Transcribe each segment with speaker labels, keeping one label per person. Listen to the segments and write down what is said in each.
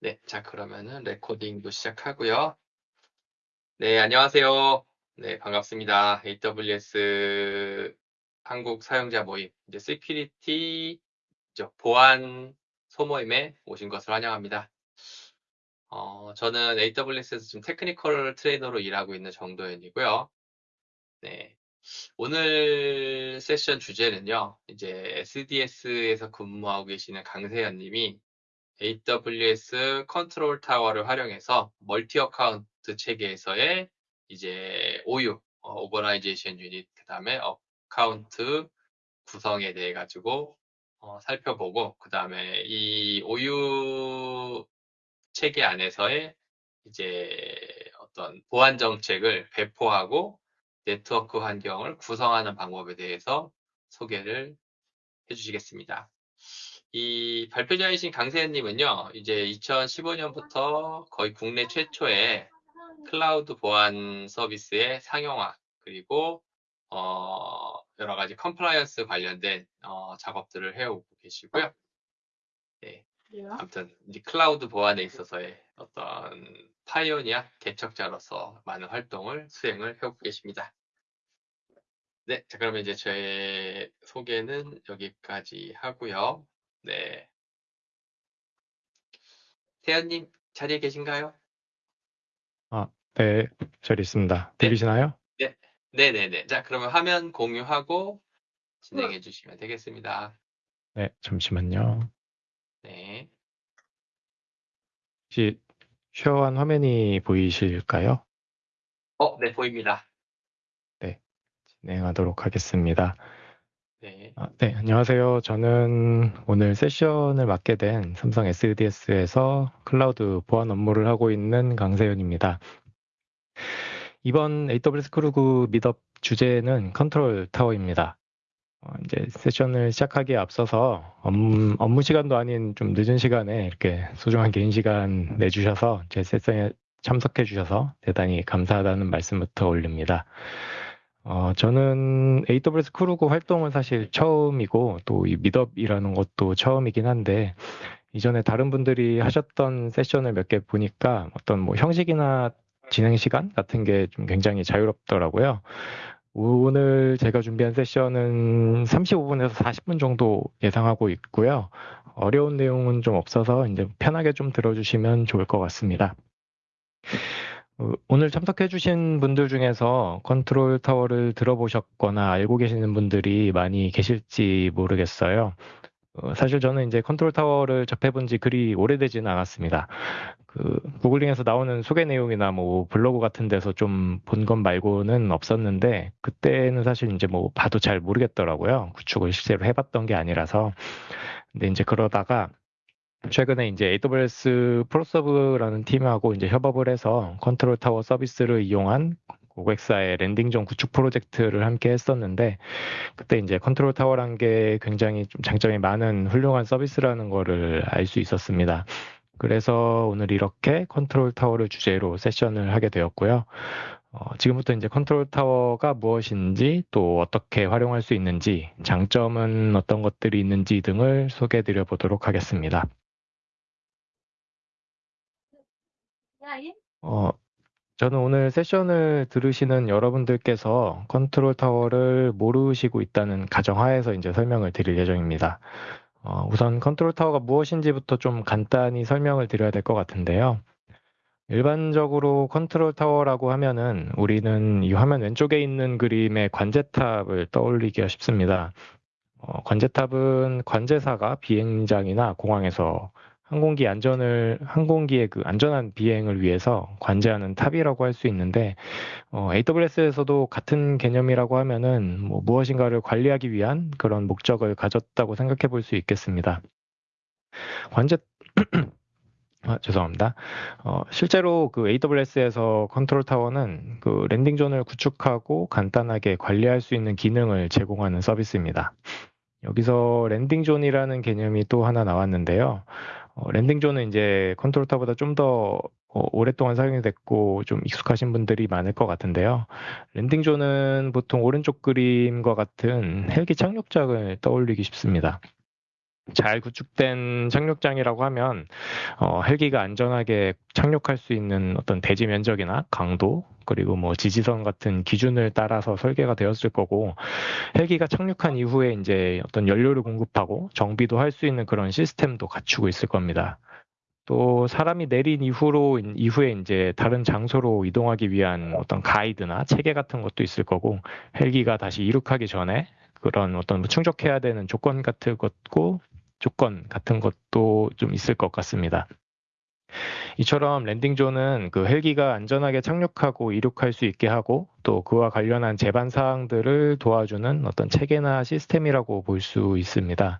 Speaker 1: 네, 자, 그러면은 recording도 시작하고요. 네, 안녕하세요. 네, 반갑습니다. AWS 한국 사용자 모임, 이제 security 보안 소모임에 오신 것을 환영합니다. 어, 저는 AWS에서 지금 technical trainer로 일하고 있는 정도현이고요. 네. 오늘 세션 주제는요, 이제 SDS에서 근무하고 계시는 강세현 님이 AWS 컨트롤 타워를 활용해서 multi account 체계에서의 이제 OU, 어, 오버라이제이션 유닛, 그 다음에 account 구성에 대해 가지고 어, 살펴보고, 그 다음에 이 OU 체계 안에서의 이제 어떤 보안 정책을 배포하고 네트워크 환경을 구성하는 방법에 대해서 소개를 해주시겠습니다. 이 발표자이신 강세현님은요, 이제 2015년부터 거의 국내 최초의 클라우드 보안 서비스의 상용화, 그리고, 어, 여러 가지 compliance 관련된, 어, 작업들을 해오고 계시고요. 네. 아무튼, 이 클라우드 보안에 있어서의 어떤 pioneer 개척자로서 많은 활동을 수행을 해오고 계십니다. 네, 자, 그러면 이제 저의 소개는 여기까지 하고요. 네. 태연님 자리에 계신가요?
Speaker 2: 아, 네, 저리 있습니다.
Speaker 1: 네.
Speaker 2: 들리시나요?
Speaker 1: 네, 네 네 네. 자, 그러면 화면 공유하고 진행해 주시면 되겠습니다.
Speaker 2: 네, 잠시만요.
Speaker 1: 네.
Speaker 2: 혹시 쉐어한 화면이 보이실까요?
Speaker 1: 어, 네, 보입니다.
Speaker 2: 진행하도록 하겠습니다.
Speaker 1: 네.
Speaker 2: 아, 네, 안녕하세요. 저는 오늘 session을 맡게 된 삼성 SDS에서 클라우드 보안 업무를 하고 있는 강세현입니다. 이번 AWS KRUG meetup 주제는 컨트롤 타워입니다. 어, 이제 session을 시작하기에 앞서서 업무, 업무 시간도 아닌 좀 늦은 시간에 이렇게 소중한 개인 시간 내주셔서 제 session에 참석해 주셔서 대단히 감사하다는 말씀부터 올립니다. 어, 저는 AWS 크루그 활동은 사실 처음이고 또 이 미덥이라는 것도 처음이긴 한데 이전에 다른 분들이 하셨던 세션을 몇 개 보니까 어떤 뭐 형식이나 진행 시간 같은 게 좀 굉장히 자유롭더라고요. 오늘 제가 준비한 세션은 35분에서 40분 정도 예상하고 있고요. 어려운 내용은 좀 없어서 이제 편하게 좀 들어주시면 좋을 것 같습니다. 어, 오늘 참석해주신 분들 중에서 컨트롤 타워를 들어보셨거나 알고 계시는 분들이 많이 계실지 모르겠어요. 어, 사실 저는 이제 컨트롤 타워를 접해본 지 그리 오래되지는 않았습니다. 그 구글링에서 나오는 소개 내용이나 뭐 블로그 같은 데서 좀본것 말고는 없었는데 그때는 사실 이제 뭐 봐도 잘 모르겠더라고요. 구축을 실제로 해봤던 게 아니라서. 근데 이제 그러다가 최근에 이제 AWS ProServe라는 팀하고 이제 협업을 해서 컨트롤 타워 서비스를 이용한 고객사의 landing zone 구축 프로젝트를 함께 했었는데 그때 이제 컨트롤 타워란 게 굉장히 좀 장점이 많은 훌륭한 서비스라는 거를 알 수 있었습니다. 그래서 오늘 이렇게 컨트롤 타워를 주제로 session을 하게 되었고요. 어, 지금부터 이제 컨트롤 타워가 무엇인지 또 어떻게 활용할 수 있는지 장점은 어떤 것들이 있는지 등을 소개해 드려 보도록 하겠습니다. 어, 저는 오늘 session을 들으시는 여러분들께서 컨트롤 타워를 모르시고 있다는 가정하에서 이제 설명을 드릴 예정입니다. 어, 우선 컨트롤 타워가 무엇인지부터 좀 간단히 설명을 드려야 될 것 같은데요. 일반적으로 컨트롤 타워라고 하면은 우리는 이 화면 왼쪽에 있는 그림의 관제탑을 떠올리기가 쉽습니다. 어, 관제탑은 관제사가 비행장이나 공항에서 항공기 안전을 항공기의 그 안전한 비행을 위해서 관제하는 탑이라고 할 수 있는데 어, AWS에서도 같은 개념이라고 하면은 뭐 무엇인가를 관리하기 위한 그런 목적을 가졌다고 생각해 볼 수 있겠습니다. 관제 아, 죄송합니다. 어, 실제로 그 AWS에서 컨트롤 타워는 그 landing zone을 구축하고 간단하게 관리할 수 있는 기능을 제공하는 서비스입니다. 여기서 landing zone이라는 개념이 또 하나 나왔는데요. 어, landing zone은 이제 Control Tower보다 좀더 어, 오랫동안 사용이 됐고 좀 익숙하신 분들이 많을 것 같은데요. landing zone은 보통 오른쪽 그림과 같은 헬기 착륙장을 떠올리기 쉽습니다. 잘 구축된 착륙장이라고 하면 어, 헬기가 안전하게 착륙할 수 있는 어떤 대지 면적이나 강도 그리고 뭐 지지선 같은 기준을 따라서 설계가 되었을 거고 헬기가 착륙한 이후에 이제 어떤 연료를 공급하고 정비도 할 수 있는 그런 시스템도 갖추고 있을 겁니다. 또 사람이 내린 이후로 이후에 이제 다른 장소로 이동하기 위한 어떤 가이드나 체계 같은 것도 있을 거고 헬기가 다시 이륙하기 전에 그런 어떤 충족해야 되는 조건 같은 것도 조건 같은 것도 좀 있을 것 같습니다. 이처럼 landing zone은 그 헬기가 안전하게 착륙하고 이륙할 수 있게 하고 또 그와 관련한 제반 사항들을 도와주는 어떤 체계나 시스템이라고 볼 수 있습니다.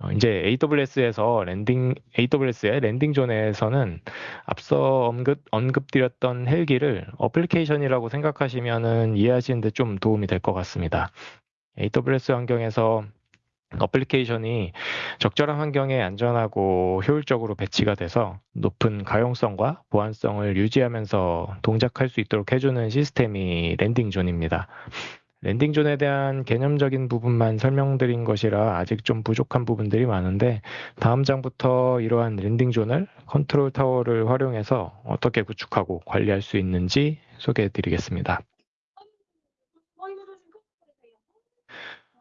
Speaker 2: 어, 이제 AWS에서 랜딩, AWS의 랜딩존에서는 앞서 언급, 언급드렸던 헬기를 application이라고 생각하시면은 이해하시는데 좀 도움이 될 것 같습니다. AWS 환경에서 application이 적절한 환경에 안전하고 효율적으로 배치가 돼서 높은 가용성과 보안성을 유지하면서 동작할 수 있도록 해주는 시스템이 landing zone입니다. landing zone에 대한 개념적인 부분만 설명드린 것이라 아직 좀 부족한 부분들이 많은데 다음 장부터 이러한 landing zone을 Control Tower를 활용해서 어떻게 구축하고 관리할 수 있는지 소개해 드리겠습니다.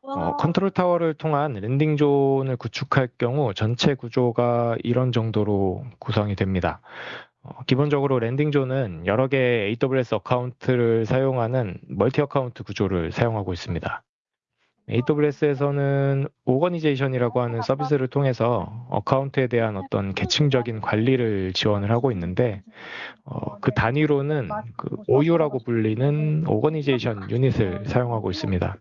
Speaker 2: 어, Control Tower를 통한 landing zone을 구축할 경우 전체 구조가 이런 정도로 구성이 됩니다. 어, 기본적으로 landing zone은 여러 개의 AWS account를 사용하는 multi account 구조를 사용하고 있습니다. AWS에서는 Organization이라고 하는 서비스를 통해서 account에 대한 어떤 계층적인 관리를 지원을 하고 있는데 어, 그 단위로는 그 OU라고 불리는 organization unit을 사용하고 있습니다.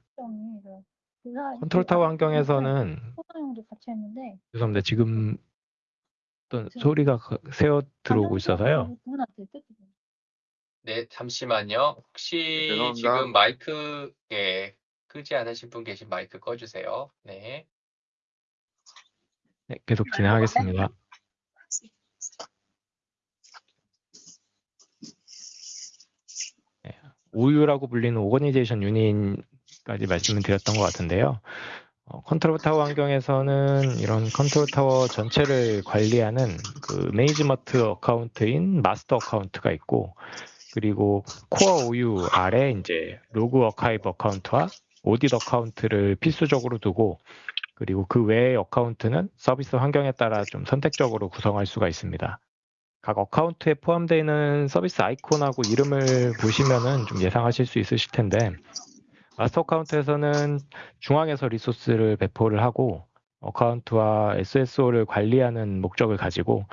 Speaker 2: Control Tower 환경에서는
Speaker 3: 소장용도 같이 했는데
Speaker 2: 죄송합니다. 지금 어떤 소리가 가- 새어 들어오고 있어서요.
Speaker 1: 네, 잠시만요. 혹시
Speaker 4: 죄송합니다.
Speaker 1: 지금 마이크, 예, 끄지 않으신 분 계신 마이크 꺼주세요. 네.
Speaker 2: 네, 계속 진행하겠습니다. 네, OU라고 불리는 organization unit까지 말씀을 드렸던 것 같은데요. 어, Control Tower 환경에서는 이런 Control Tower 전체를 관리하는 그 management account인 master account가 있고 그리고 core OU 아래 이제 log archive account와 audit account를 필수적으로 두고 그리고 그 외의 account는 서비스 환경에 따라 좀 선택적으로 구성할 수가 있습니다. 각 account에 포함되어 있는 서비스 아이콘하고 이름을 보시면은 좀 예상하실 수 있으실 텐데 master account에서는 중앙에서 resource를 배포를 하고 account와 SSO를 관리하는 목적을 가지고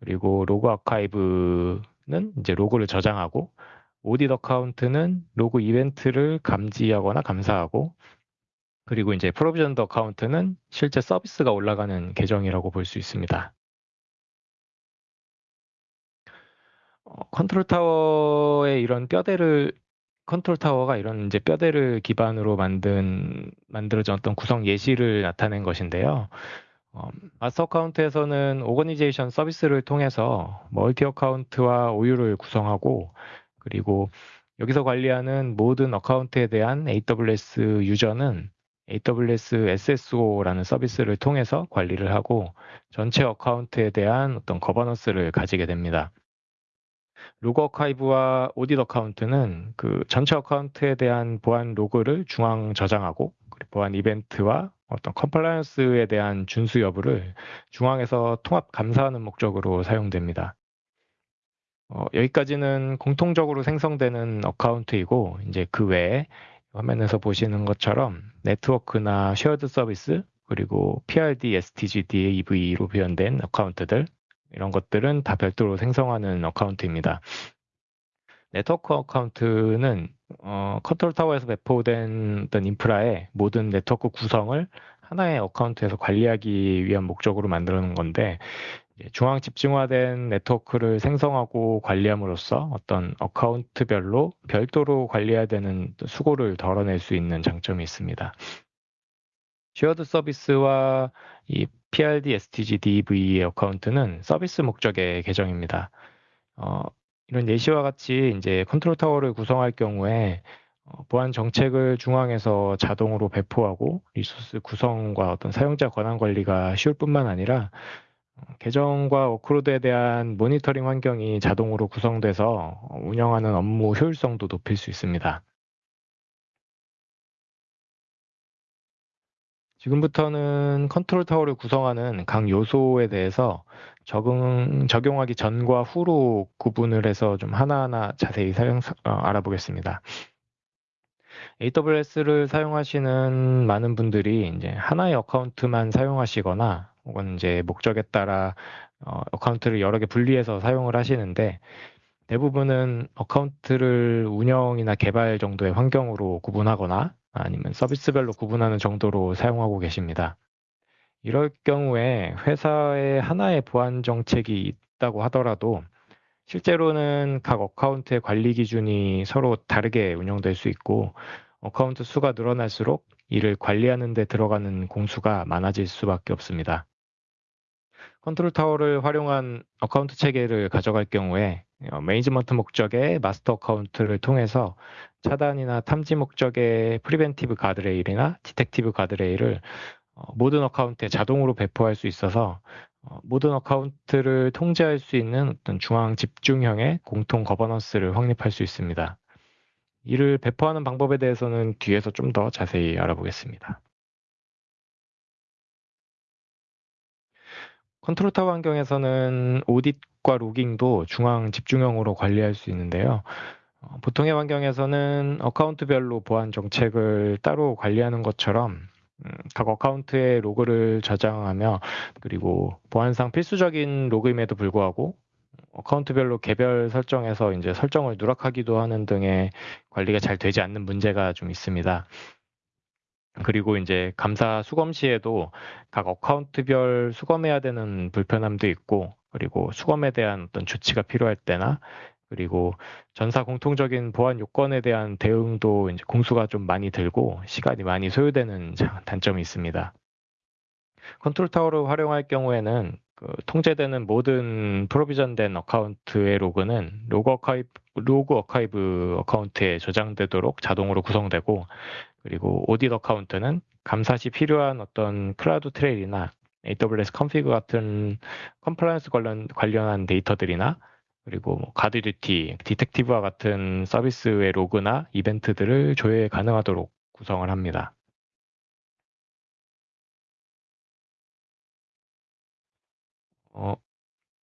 Speaker 2: 그리고 log archive는 이제 로그를 저장하고 audit account는 로그 이벤트를 감지하거나 감사하고 그리고 이제 provisioned account는 실제 서비스가 올라가는 계정이라고 볼 수 있습니다. 어, Control Tower의 이런 뼈대를 Control Tower가 이런 이제 뼈대를 기반으로 만든 만들어진 어떤 구성 예시를 나타낸 것인데요. 어, master account에서는 Organization 서비스를 통해서 multi account와 OU를 구성하고 그리고 여기서 관리하는 모든 어카운트에 대한 AWS 유저는 AWS SSO라는 서비스를 통해서 관리를 하고 전체 account에 대한 어떤 governance를 가지게 됩니다. log archive와 audit account는 그 전체 account에 대한 보안 로그를 중앙 저장하고 보안 이벤트와 어떤 compliance에 대한 준수 여부를 중앙에서 통합 감사하는 목적으로 사용됩니다. 어, 여기까지는 공통적으로 생성되는 account이고 이제 그 외에 화면에서 보시는 것처럼 네트워크나 shared service 그리고 PRD, STG, DEV로 표현된 account들 이런 것들은 다 별도로 생성하는 account입니다. network account는 어, Control Tower에서 배포된 어떤 인프라의 모든 네트워크 구성을 하나의 account에서 관리하기 위한 목적으로 만드는 건데 중앙 집중화된 네트워크를 생성하고 관리함으로써 어떤 account별로 별도로 관리해야 되는 수고를 덜어낼 수 있는 장점이 있습니다. shared service와 이 PRD, STG, DV의 어카운트는 서비스 목적의 계정입니다. 어, 이런 예시와 같이 이제 Control Tower를 구성할 경우에 어, 보안 정책을 중앙에서 자동으로 배포하고 resource 구성과 어떤 사용자 권한 관리가 쉬울 뿐만 아니라 어, 계정과 workload에 대한 모니터링 환경이 자동으로 구성돼서 운영하는 업무 효율성도 높일 수 있습니다. 지금부터는 Control Tower를 구성하는 각 요소에 대해서 적응, 적용하기 전과 후로 구분을 해서 좀 하나하나 자세히 사용, 어, 알아보겠습니다. AWS를 사용하시는 많은 분들이 이제 하나의 account만 사용하시거나 혹은 이제 목적에 따라 어, account를 여러 개 분리해서 사용을 하시는데 대부분은 account를 운영이나 개발 정도의 환경으로 구분하거나 아니면 서비스별로 구분하는 정도로 사용하고 계십니다. 이럴 경우에 회사에 하나의 보안 정책이 있다고 하더라도 실제로는 각 account의 관리 기준이 서로 다르게 운영될 수 있고 account 수가 늘어날수록 이를 관리하는 데 들어가는 공수가 많아질 수밖에 없습니다. Control Tower를 활용한 account 체계를 가져갈 경우에 어, 매니지먼트 목적의 master account를 통해서 차단이나 탐지 목적의 preventive 가드레일이나 detective 가드레일을 어, 모든 account에 자동으로 배포할 수 있어서 어, 모든 account를 통제할 수 있는 어떤 중앙 집중형의 공통 거버넌스를 확립할 수 있습니다. 이를 배포하는 방법에 대해서는 뒤에서 좀 더 자세히 알아보겠습니다. Control Tower 환경에서는 audit과 logging도 중앙 집중형으로 관리할 수 있는데요. 어, 보통의 환경에서는 account별로 보안 정책을 따로 관리하는 것처럼 음, 각 account의 로그를 저장하며 그리고 보안상 필수적인 로그임에도 불구하고 account별로 개별 설정해서 이제 설정을 누락하기도 하는 등의 관리가 잘 되지 않는 문제가 좀 있습니다. 그리고 이제 감사 수검 시에도 각 account별 수검해야 되는 불편함도 있고 그리고 수검에 대한 어떤 조치가 필요할 때나 그리고 전사 공통적인 보안 요건에 대한 대응도 이제 공수가 좀 많이 들고 시간이 많이 소요되는 단점이 있습니다. Control Tower를 활용할 경우에는 그 통제되는 모든 provision된 account의 로그는 log archive, log archive account에 저장되도록 자동으로 구성되고 그리고 audit account는 감사 시 필요한 어떤 CloudTrail이나 AWS Config 같은 compliance 관련, 관련한 데이터들이나 그리고 뭐 GuardDuty, Detective와 같은 서비스의 로그나 이벤트들을 조회 가능하도록 구성을 합니다. 어,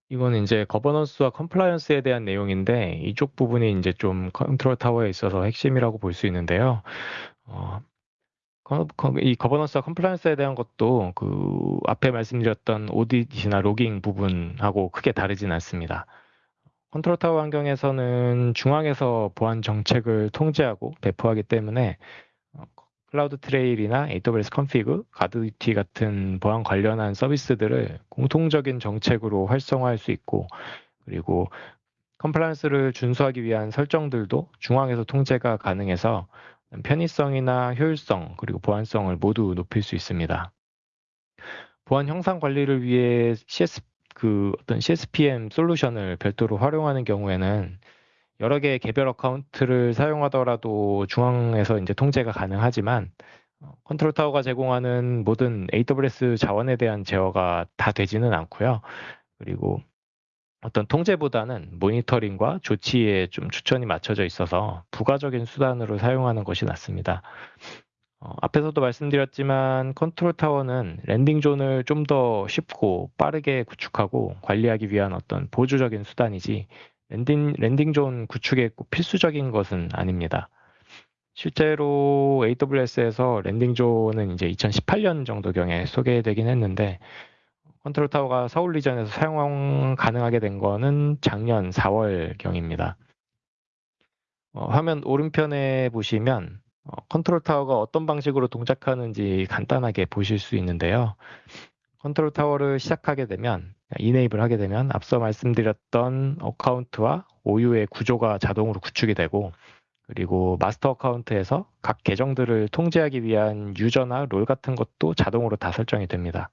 Speaker 2: 이거는 이제 거버넌스와 compliance에 대한 내용인데 이쪽 부분이 이제 좀 Control Tower에 있어서 핵심이라고 볼 수 있는데요. 어, 이 거버넌스와 compliance에 대한 것도 그 앞에 말씀드렸던 audit나 logging 부분하고 크게 다르진 않습니다. Control Tower 환경에서는 중앙에서 보안 정책을 통제하고 배포하기 때문에 어, CloudTrail이나 AWS Config, GuardDuty 같은 보안 관련한 서비스들을 공통적인 정책으로 활성화할 수 있고 그리고 compliance를 준수하기 위한 설정들도 중앙에서 통제가 가능해서 편의성이나 효율성 그리고 보안성을 모두 높일 수 있습니다. 보안 형상 관리를 위해 CS 그 어떤 CSPM 솔루션을 별도로 활용하는 경우에는 여러 개의 개별 account를 사용하더라도 중앙에서 이제 통제가 가능하지만 어, Control Tower가 제공하는 모든 AWS 자원에 대한 제어가 다 되지는 않고요. 그리고 어떤 통제보다는 모니터링과 조치에 좀 초점이 맞춰져 있어서 부가적인 수단으로 사용하는 것이 낫습니다. 어, 앞에서도 말씀드렸지만 Control Tower는 landing zone을 좀 더 쉽고 빠르게 구축하고 관리하기 위한 어떤 보조적인 수단이지 landing, landing zone 구축에 꼭 필수적인 것은 아닙니다. 실제로 AWS에서 landing zone은 이제 2018년 정도경에 소개되긴 했는데 Control Tower가 서울 region에서 사용 가능하게 된 거는 작년 4월경입니다. 어, 화면 오른편에 보시면 어, Control Tower가 어떤 방식으로 동작하는지 간단하게 보실 수 있는데요. Control Tower를 시작하게 되면 enable 하게 되면 앞서 말씀드렸던 account와 OU의 구조가 자동으로 구축이 되고 그리고 master account에서 각 계정들을 통제하기 위한 user나 role 같은 것도 자동으로 다 설정이 됩니다.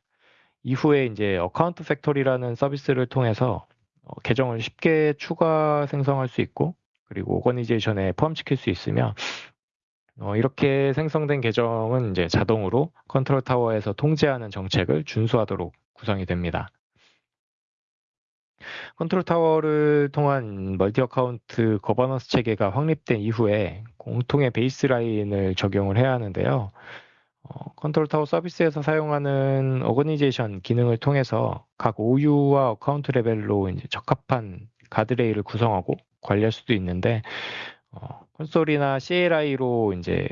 Speaker 2: 이후에 이제 Account Factory라는 서비스를 통해서 어, 계정을 쉽게 추가 생성할 수 있고 그리고 오거니제이션에 포함시킬 수 있으며 어, 이렇게 생성된 계정은 이제 자동으로 Control Tower에서 통제하는 정책을 준수하도록 구성이 됩니다. Control Tower를 통한 multi account 거버넌스 체계가 확립된 이후에 공통의 baseline을 적용을 해야 하는데요. 어, Control Tower 서비스에서 사용하는 organization 기능을 통해서 각 OU와 account 레벨로 적합한 가드레일을 구성하고 관리할 수도 있는데 어, 콘솔이나 CLI로 이제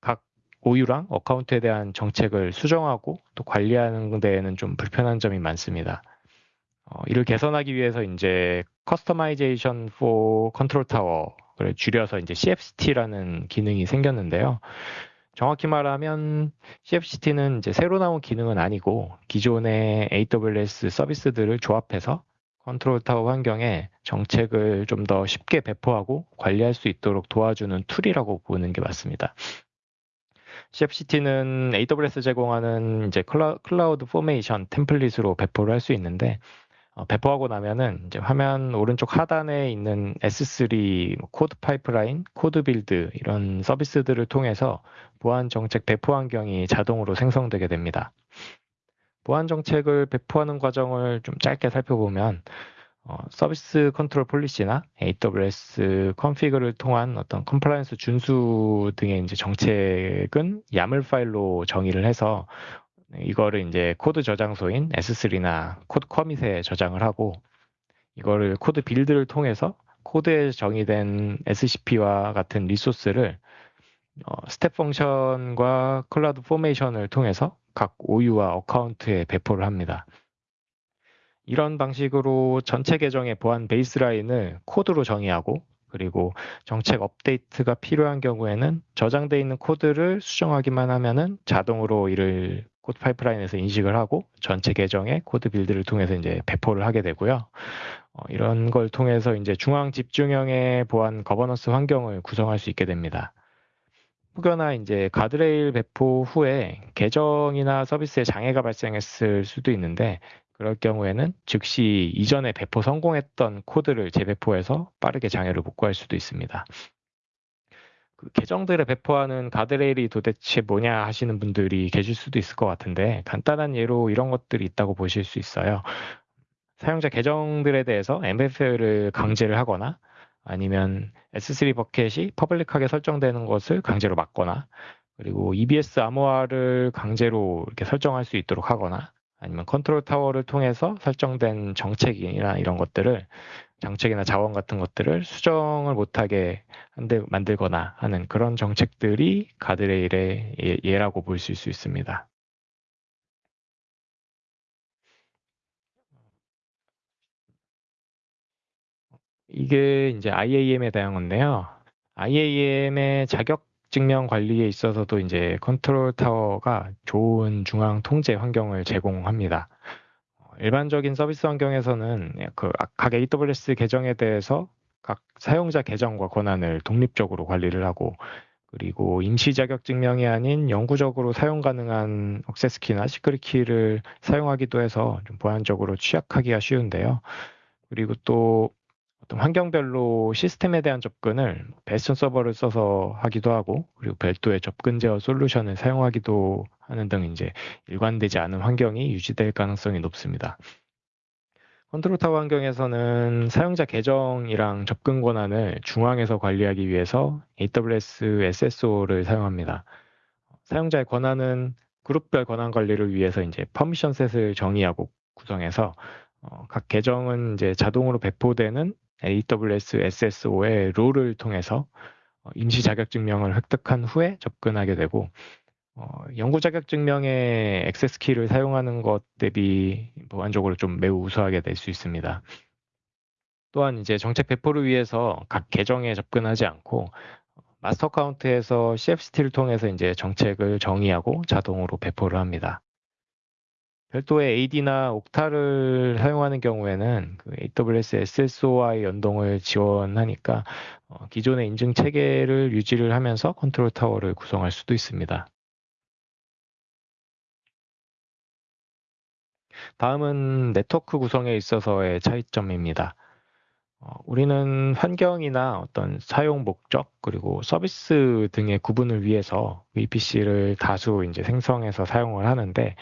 Speaker 2: 각 OU랑 account에 대한 정책을 수정하고 또 관리하는 데에는 좀 불편한 점이 많습니다. 어, 이를 개선하기 위해서 이제 커스터마이제이션 for 컨트롤 타워를 줄여서 이제 CFCT라는 기능이 생겼는데요. 정확히 말하면 CFCT는 이제 새로 나온 기능은 아니고 기존의 AWS 서비스들을 조합해서 Control Tower 환경에 정책을 좀 더 쉽게 배포하고 관리할 수 있도록 도와주는 툴이라고 보는 게 맞습니다. CFCT는 AWS 제공하는 이제 클라, CloudFormation 템플릿으로 배포를 할 수 있는데 어, 배포하고 나면은 이제 화면 오른쪽 하단에 있는 S3 뭐 CodePipeline, CodeBuild 이런 서비스들을 통해서 보안 정책 배포 환경이 자동으로 생성되게 됩니다. 보안 정책을 배포하는 과정을 좀 짧게 살펴보면 어, Service Control Policy나 AWS Config를 통한 어떤 compliance 준수 등의 이제 정책은 YAML 파일로 정의를 해서 이거를 이제 코드 저장소인 S3나 CodeCommit에 저장을 하고 이거를 CodeBuild를 통해서 코드에 정의된 SCP와 같은 리소스를 어, Step Function과 CloudFormation을 통해서 각 OU와 account에 배포를 합니다. 이런 방식으로 전체 계정의 보안 베이스라인을 코드로 정의하고 그리고 정책 업데이트가 필요한 경우에는 저장되어 있는 코드를 수정하기만 하면은 자동으로 이를 CodePipeline에서 인식을 하고 전체 계정의 CodeBuild를 통해서 이제 배포를 하게 되고요. 어, 이런 걸 통해서 이제 중앙 집중형의 보안 거버넌스 환경을 구성할 수 있게 됩니다. 혹여나 이제 가드레일 배포 후에 계정이나 서비스에 장애가 발생했을 수도 있는데 그럴 경우에는 즉시 이전에 배포 성공했던 코드를 재배포해서 빠르게 장애를 복구할 수도 있습니다. 그 계정들을 배포하는 가드레일이 도대체 뭐냐 하시는 분들이 계실 수도 있을 것 같은데 간단한 예로 이런 것들이 있다고 보실 수 있어요. 사용자 계정들에 대해서 MFA를 강제를 하거나 아니면 S3 bucket이 public하게 설정되는 것을 강제로 막거나 그리고 EBS 암호화를 강제로 이렇게 설정할 수 있도록 하거나 아니면 Control Tower를 통해서 설정된 정책이나 이런 것들을 정책이나 자원 같은 것들을 수정을 못하게 한데 만들거나 하는 그런 정책들이 가드레일의 예, 예라고 볼 수 있습니다. 이게 이제 IAM에 대한 건데요. IAM의 자격 증명 관리에 있어서도 이제 Control Tower가 좋은 중앙 통제 환경을 제공합니다. 일반적인 서비스 환경에서는 그각 AWS 계정에 대해서 각 사용자 계정과 권한을 독립적으로 관리를 하고 그리고 임시 자격 증명이 아닌 영구적으로 사용 가능한 access key나 secret key를 사용하기도 해서 좀 보안적으로 취약하기가 쉬운데요. 그리고 또 어떤 환경별로 시스템에 대한 접근을 bastion 서버를 써서 하기도 하고 그리고 별도의 접근 제어 솔루션을 사용하기도 하는 등 이제 일관되지 않은 환경이 유지될 가능성이 높습니다. Control Tower 환경에서는 사용자 계정이랑 접근 권한을 중앙에서 관리하기 위해서 AWS SSO를 사용합니다. 사용자의 권한은 그룹별 권한 관리를 위해서 이제 permission set을 정의하고 구성해서 어, 각 계정은 이제 자동으로 배포되는 AWS SSO의 롤을 통해서 어, 임시 자격증명을 획득한 후에 접근하게 되고 어, 연구 자격증명의 액세스 키를 사용하는 것 대비 보안적으로 좀 매우 우수하게 될 수 있습니다. 또한 이제 정책 배포를 위해서 각 계정에 접근하지 않고 마스터 카운트에서 CFCT를 통해서 이제 정책을 정의하고 자동으로 배포를 합니다. 별도의 AD나 Okta를 사용하는 경우에는 그 AWS SSO와의 연동을 지원하니까 어, 기존의 인증 체계를 유지를 하면서 Control Tower를 구성할 수도 있습니다. 다음은 네트워크 구성에 있어서의 차이점입니다. 어, 우리는 환경이나 어떤 사용 목적 그리고 서비스 등의 구분을 위해서 VPC를 다수 이제 생성해서 사용을 하는데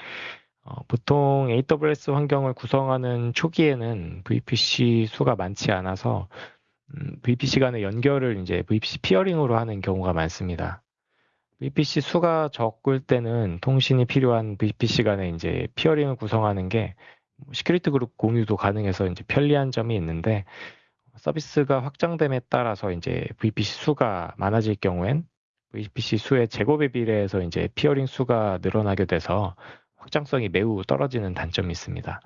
Speaker 2: 어, 보통 AWS 환경을 구성하는 초기에는 VPC 수가 많지 않아서 음, VPC 간의 연결을 이제 VPC 피어링으로 하는 경우가 많습니다. VPC 수가 적을 때는 통신이 필요한 VPC 간에 이제 peering을 구성하는 게 security group 공유도 가능해서 이제 편리한 점이 있는데 서비스가 확장됨에 따라서 이제 VPC 수가 많아질 경우엔 VPC 수의 제곱에 비례해서 이제 peering 수가 늘어나게 돼서 확장성이 매우 떨어지는 단점이 있습니다.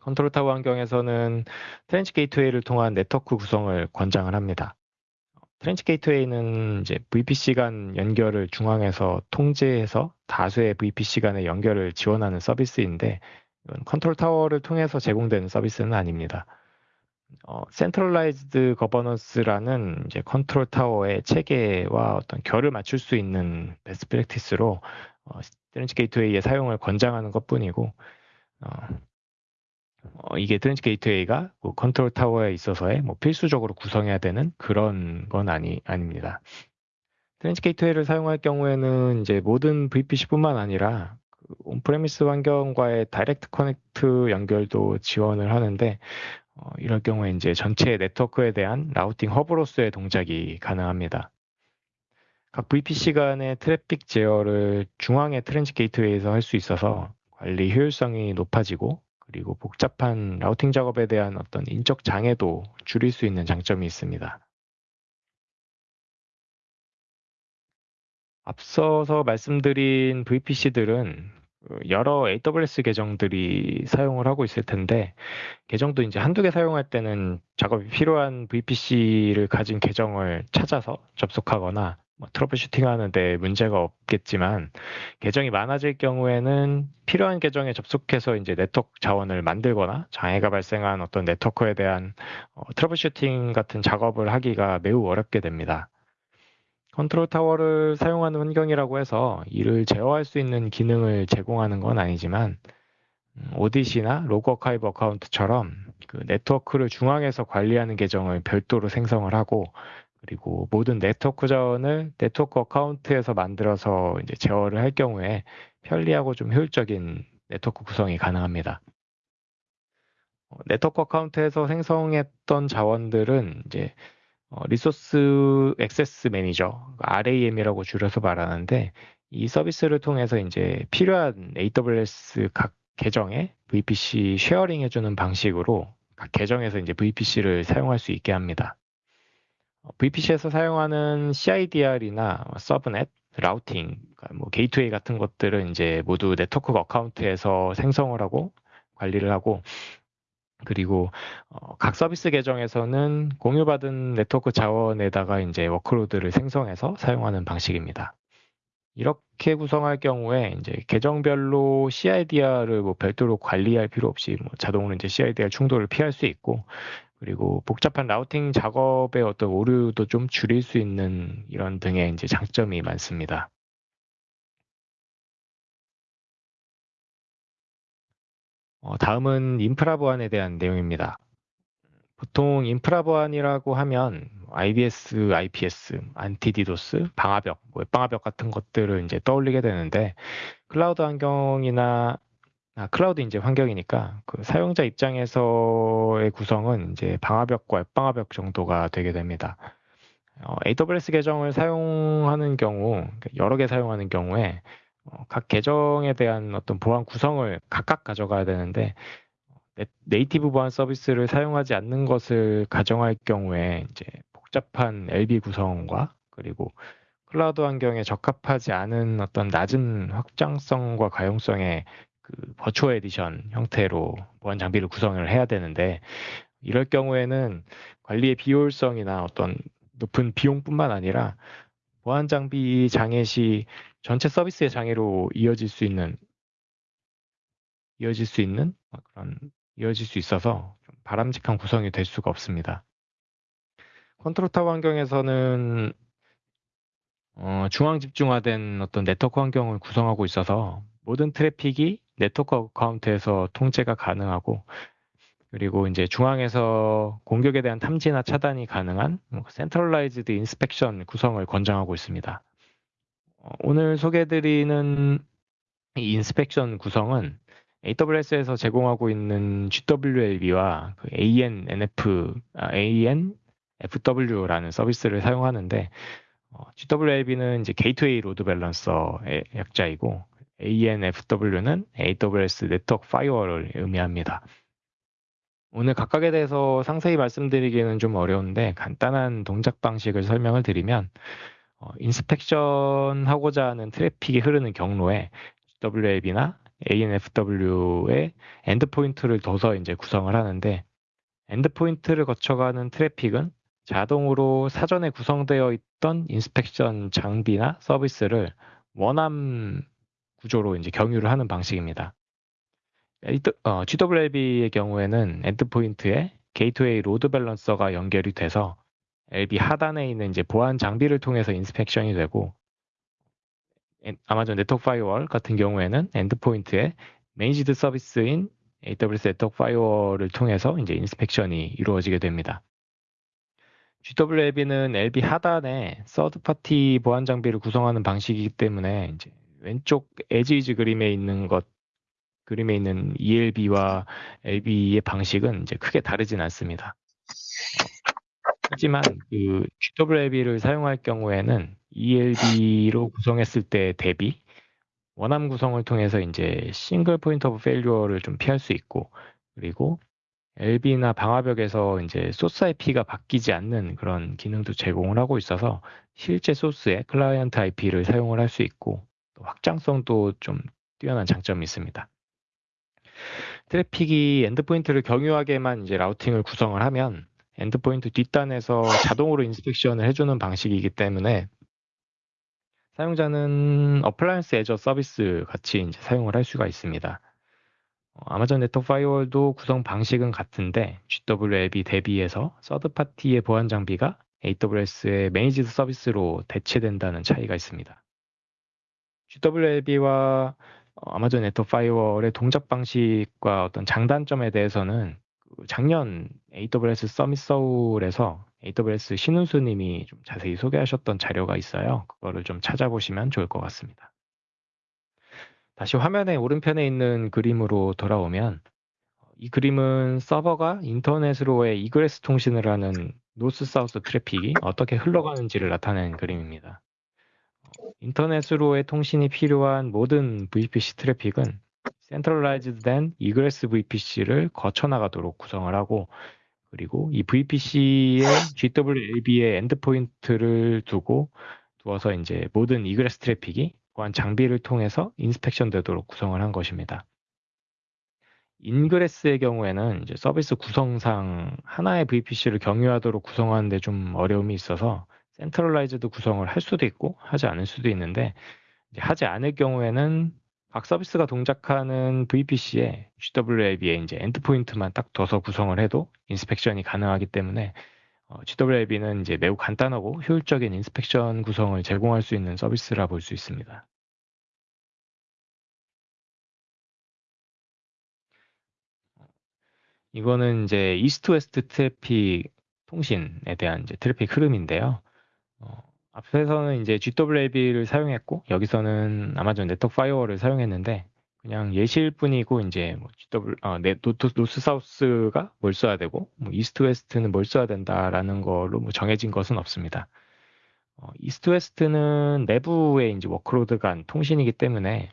Speaker 2: Control Tower 환경에서는 Transit Gateway를 통한 네트워크 구성을 권장을 합니다. Transit Gateway는 이제 VPC 간 연결을 중앙에서 통제해서 다수의 VPC 간의 연결을 지원하는 서비스인데 Control Tower를 통해서 제공되는 서비스는 아닙니다. 어, centralized governance라는 이제 Control Tower의 체계와 어떤 결을 맞출 수 있는 best practice로 어, Transit Gateway의 사용을 권장하는 것뿐이고 어, 어, 이게 Transit Gateway가 뭐 Control Tower에 있어서의 뭐 필수적으로 구성해야 되는 그런 건 아니 아닙니다. Transit Gateway를 사용할 경우에는 이제 모든 VPC뿐만 아니라 그 on-premise 환경과의 Direct Connect 연결도 지원을 하는데 어, 이럴 경우에 이제 전체 네트워크에 대한 라우팅 허브로서의 동작이 가능합니다. 각 VPC 간의 트래픽 제어를 중앙의 Transit Gateway에서 할 수 있어서 관리 효율성이 높아지고 그리고 복잡한 라우팅 작업에 대한 어떤 인적 장애도 줄일 수 있는 장점이 있습니다. 앞서서 말씀드린 VPC들은 그 여러 AWS 계정들이 사용을 하고 있을 텐데 계정도 이제 한두 개 사용할 때는 작업이 필요한 VPC를 가진 계정을 찾아서 접속하거나 뭐 troubleshooting 하는데 문제가 없겠지만 계정이 많아질 경우에는 필요한 계정에 접속해서 이제 네트워크 자원을 만들거나 장애가 발생한 어떤 네트워크에 대한 어, troubleshooting 같은 작업을 하기가 매우 어렵게 됩니다. Control Tower를 사용하는 환경이라고 해서 이를 제어할 수 있는 기능을 제공하는 건 아니지만 음, Audit이나 Log Archive Account처럼 그 네트워크를 중앙에서 관리하는 계정을 별도로 생성을 하고 그리고 모든 네트워크 자원을 Network Account에서 만들어서 이제 제어를 할 경우에 편리하고 좀 효율적인 네트워크 구성이 가능합니다. 어, 네트워크 어카운트에서 생성했던 자원들은 이제 어, Resource Access Manager, RAM이라고 줄여서 말하는데 이 서비스를 통해서 이제 필요한 AWS 각 계정에 VPC sharing 해주는 방식으로 각 계정에서 이제 VPC를 사용할 수 있게 합니다. 어, VPC에서 사용하는 CIDR이나 subnet, routing, 그러니까 뭐 게이트웨이 같은 것들은 이제 모두 Network Account에서 생성을 하고 관리를 하고 그리고 어, 각 서비스 계정에서는 공유받은 네트워크 자원에다가 이제 workload를 생성해서 사용하는 방식입니다. 이렇게 구성할 경우에 이제 계정별로 CIDR을 뭐 별도로 관리할 필요 없이 뭐 자동으로 이제 CIDR 충돌을 피할 수 있고 그리고 복잡한 routing 작업의 어떤 오류도 좀 줄일 수 있는 이런 등의 이제 장점이 많습니다. 어, 다음은 인프라 보안에 대한 내용입니다. 보통 인프라 보안이라고 하면 IDS, IPS, Anti-DDoS, 방화벽, 뭐 웹방화벽 같은 것들을 이제 떠올리게 되는데 클라우드 환경이나 아, 클라우드 이제 환경이니까 그 사용자 입장에서의 구성은 이제 방화벽과 웹방화벽 정도가 되게 됩니다. 어, AWS 계정을 사용하는 경우, 그러니까 여러 개 사용하는 경우에 어, 각 계정에 대한 어떤 보안 구성을 각각 가져가야 되는데 native 보안 서비스를 사용하지 않는 것을 가정할 경우에 이제 복잡한 LB 구성과 그리고 클라우드 환경에 적합하지 않은 어떤 낮은 확장성과 가용성의 그 버추어 에디션 형태로 보안 장비를 구성을 해야 되는데 이럴 경우에는 관리의 비효율성이나 어떤 높은 비용뿐만 아니라 보안 장비 장애 시 전체 서비스의 장애로 이어질 수 있는 이어질 수 있는 그런 이어질 수 있어서 바람직한 구성이 될 수가 없습니다. Control Tower 환경에서는 어, 중앙 집중화된 어떤 네트워크 환경을 구성하고 있어서 모든 트래픽이 Network Account에서 통제가 가능하고 그리고 이제 중앙에서 공격에 대한 탐지나 차단이 가능한 centralized inspection 구성을 권장하고 있습니다. 어, 오늘 소개해드리는 이 inspection 구성은 AWS에서 제공하고 있는 GWLB와 그 ANNF, 아, ANFW라는 서비스를 사용하는데 어, GWLB는 이제 Gateway Load Balancer의 약자이고 ANFW는 AWS Network Firewall을 의미합니다. 오늘 각각에 대해서 상세히 말씀드리기는 좀 어려운데 간단한 동작 방식을 설명을 드리면 어, inspection 하고자 하는 트래픽이 흐르는 경로에 GWLB나 ANFW의 endpoint를 둬서 이제 구성을 하는데 endpoint를 거쳐가는 트래픽은 자동으로 사전에 구성되어 있던 inspection 장비나 서비스를 one-arm 구조로 이제 경유를 하는 방식입니다. 어, GWLB의 경우에는 endpoint에 Gateway Load Balancer가 연결이 돼서 LB 하단에 있는 이제 보안 장비를 통해서 inspection이 되고 아마존 Network Firewall 같은 경우에는 endpoint에 managed service인 AWS Network Firewall을 통해서 이제 inspection이 이루어지게 됩니다. GWLB는 LB 하단에 third party 보안 장비를 구성하는 방식이기 때문에 이제 왼쪽 as-is 그림에 있는 것 그림에 있는 ELB와 LB의 방식은 이제 크게 다르진 않습니다. 하지만 그 GWLB를 사용할 경우에는 ELB로 구성했을 때 대비 one-arm 구성을 통해서 이제 single point of failure를 좀 피할 수 있고 그리고 LB나 방화벽에서 이제 소스 IP가 바뀌지 않는 그런 기능도 제공을 하고 있어서 실제 소스의 클라이언트 IP를 사용을 할 수 있고 확장성도 좀 뛰어난 장점이 있습니다. 트래픽이 endpoint를 경유하게만 이제 routing을 구성을 하면 endpoint 뒷단에서 자동으로 inspection을 해주는 방식이기 때문에 사용자는 appliance as a service 같이 이제 사용을 할 수가 있습니다. 어, 아마존 Network Firewall도 구성 방식은 같은데 GWLB 대비해서 서드 파티의 보안 장비가 AWS의 managed service로 대체된다는 차이가 있습니다. GWLB와 어, 아마존 Network Firewall의 동작 방식과 어떤 장단점에 대해서는 그 작년 AWS Summit 서울에서 AWS 신은수님이 좀 자세히 소개하셨던 자료가 있어요. 그거를 좀 찾아보시면 좋을 것 같습니다. 다시 화면의 오른편에 있는 그림으로 돌아오면 이 그림은 서버가 인터넷으로의 egress 통신을 하는 north-south 트래픽이 어떻게 흘러가는지를 나타낸 그림입니다. 인터넷으로의 통신이 필요한 모든 VPC 트래픽은 된 egress VPC를 거쳐나가도록 구성을 하고 그리고 이 VPC에 GWLB의 endpoint를 두고 두어서 이제 모든 egress 트래픽이 보안 장비를 통해서 inspection 되도록 구성을 한 것입니다. ingress의 경우에는 이제 서비스 구성상 하나의 VPC를 경유하도록 구성하는데 좀 어려움이 있어서 centralized 구성을 할 수도 있고 하지 않을 수도 있는데 하지 않을 경우에는 각 서비스가 동작하는 VPC에 GWLB에 이제 endpoint만 딱 둬서 구성을 해도 inspection이 가능하기 때문에 어, GWLB는 이제 매우 간단하고 효율적인 inspection 구성을 제공할 수 있는 서비스라 볼 수 있습니다. 이거는 이제 east west 트래픽 통신에 대한 이제 트래픽 흐름인데요. 어, 앞에서는 이제 GWLB를 사용했고 여기서는 Amazon Network Firewall을 사용했는데 그냥 예시일 뿐이고 이제 뭐 GW 어, 네, 노트, 노스 사우스가 뭘 써야 되고 뭐 east west는 뭘 써야 된다라는 걸로 뭐 정해진 것은 없습니다. 어, east west는 내부의 이제 workload 간 통신이기 때문에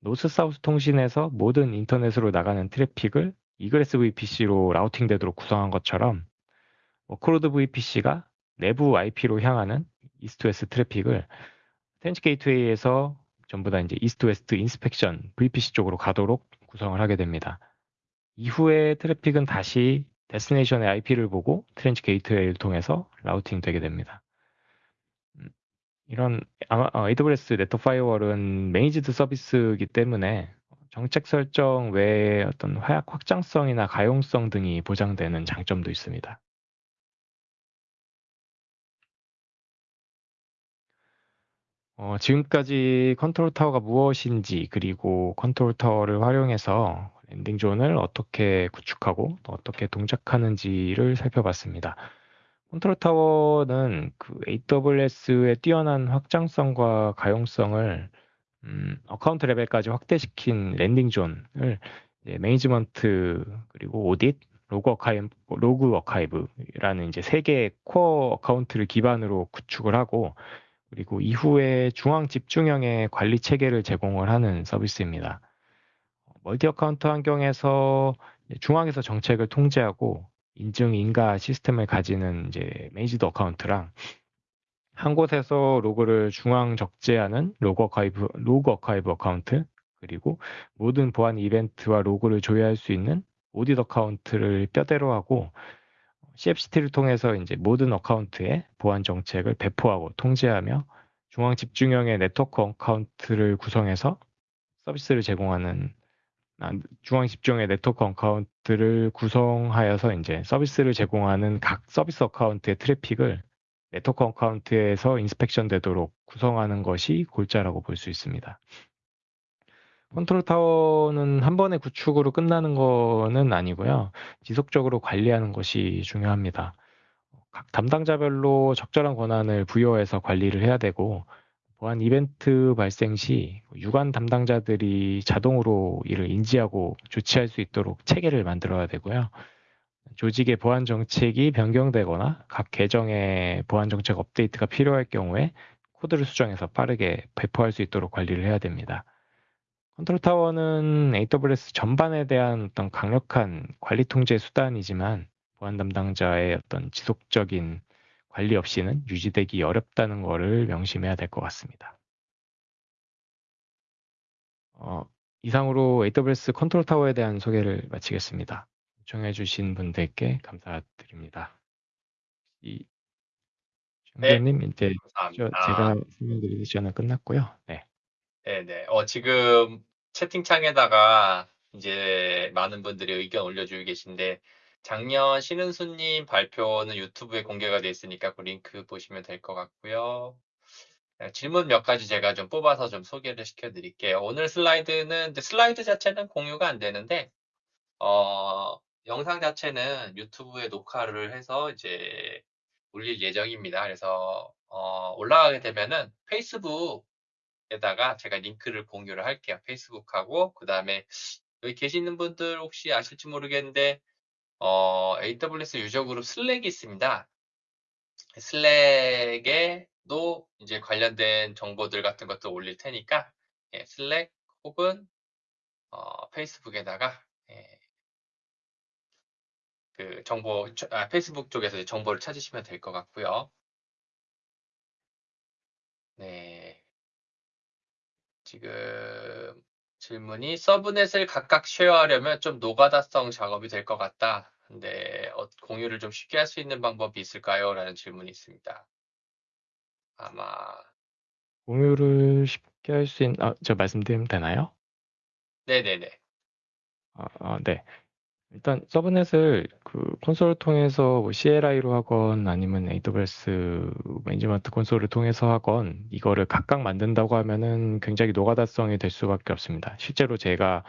Speaker 2: north south 통신에서 모든 인터넷으로 나가는 트래픽을 egress VPC로 라우팅 되도록 구성한 것처럼 workload VPC가 내부 IP로 향하는 east west 트래픽을 Transit Gateway에서 전부 다 이제 east west inspection VPC 쪽으로 가도록 구성을 하게 됩니다. 이후에 트래픽은 다시 destination의 IP를 보고 Transit Gateway를 통해서 라우팅 되게 됩니다. 음, 이런 AWS Network Firewall은 managed 서비스이기 때문에 정책 설정 외에 어떤 화약 확장성이나 가용성 등이 보장되는 장점도 있습니다. 어, 지금까지 Control Tower가 무엇인지 그리고 Control Tower를 활용해서 landing zone을 어떻게 구축하고 또 어떻게 동작하는지를 살펴봤습니다. Control Tower는 그 AWS의 뛰어난 확장성과 가용성을 음, account 레벨까지 확대시킨 landing zone을 management 그리고 audit, log archive, log archive라는 이제 세 개의 core account를 기반으로 구축을 하고 그리고 이후에 중앙 집중형의 관리 체계를 제공을 하는 서비스입니다. multi account 환경에서 중앙에서 정책을 통제하고 인증 인가 시스템을 가지는 이제 managed account랑 한 곳에서 로그를 중앙 적재하는 log archive, log archive account 그리고 모든 보안 이벤트와 로그를 조회할 수 있는 audit account를 뼈대로 하고 CFCT를 통해서 이제 모든 account에 보안 정책을 배포하고 통제하며 중앙 집중형의 네트워크 account를 구성해서 서비스를 제공하는 아, 중앙 집중의 네트워크 account를 구성하여서 이제 서비스를 제공하는 각 서비스 account의 트래픽을 네트워크 account에서 inspection 되도록 구성하는 것이 골자라고 볼 수 있습니다. Control Tower는 한 번의 구축으로 끝나는 거는 아니고요. 지속적으로 관리하는 것이 중요합니다. 각 담당자별로 적절한 권한을 부여해서 관리를 해야 되고 보안 이벤트 발생 시 유관 담당자들이 자동으로 이를 인지하고 조치할 수 있도록 체계를 만들어야 되고요. 조직의 보안 정책이 변경되거나 각 계정의 보안 정책 업데이트가 필요할 경우에 코드를 수정해서 빠르게 배포할 수 있도록 관리를 해야 됩니다. Control Tower는 AWS 전반에 대한 어떤 강력한 관리 통제 수단이지만 보안 담당자의 어떤 지속적인 관리 없이는 유지되기 어렵다는 것을 명심해야 될 것 같습니다. 어, 이상으로 AWS 컨트롤 타워에 대한 소개를 마치겠습니다. 요청해 주신 분들께 감사드립니다. 이
Speaker 1: 네,
Speaker 2: 정대님 이제
Speaker 1: 감사합니다.
Speaker 2: 제가 설명드릴 시간은 끝났고요. 네.
Speaker 1: 네네. 어, 지금 채팅창에다가 이제 많은 분들이 의견 올려주고 계신데, 작년 신은수님 발표는 유튜브에 공개가 돼 있으니까 그 링크 보시면 될 것 같고요. 네, 질문 몇 가지 제가 좀 뽑아서 좀 소개를 시켜드릴게요. 오늘 슬라이드는, 슬라이드 자체는 공유가 안 되는데, 어, 영상 자체는 유튜브에 녹화를 해서 이제 올릴 예정입니다. 그래서, 어, 올라가게 되면은 페이스북 에다가 제가 링크를 공유를 할게요. 페이스북하고 그 다음에 여기 계시는 분들 혹시 아실지 모르겠는데 어, AWS 유저 그룹 슬랙이 있습니다. Slack에도 이제 관련된 정보들 같은 것도 올릴 테니까 예, Slack 혹은 어, 페이스북에다가 예, 그 정보 아, 페이스북 쪽에서 정보를 찾으시면 될 것 같고요. 네. 지금 질문이 subnet을 각각 share하려면 좀 노가다성 작업이 될 것 같다. 근데 어, 공유를 좀 쉽게 할 수 있는 방법이 있을까요? 라는 질문이 있습니다. 아마
Speaker 2: 공유를 쉽게 할 수 있는, 아, 저 말씀드리면 되나요?
Speaker 1: 네네네.
Speaker 2: 아, 아, 네. 일단 서브넷을 그 콘솔을 통해서 뭐 CLI로 하건 아니면 AWS 매니지먼트 콘솔을 통해서 하건 이거를 각각 만든다고 하면은 굉장히 노가다성이 될 수밖에 없습니다. 실제로 제가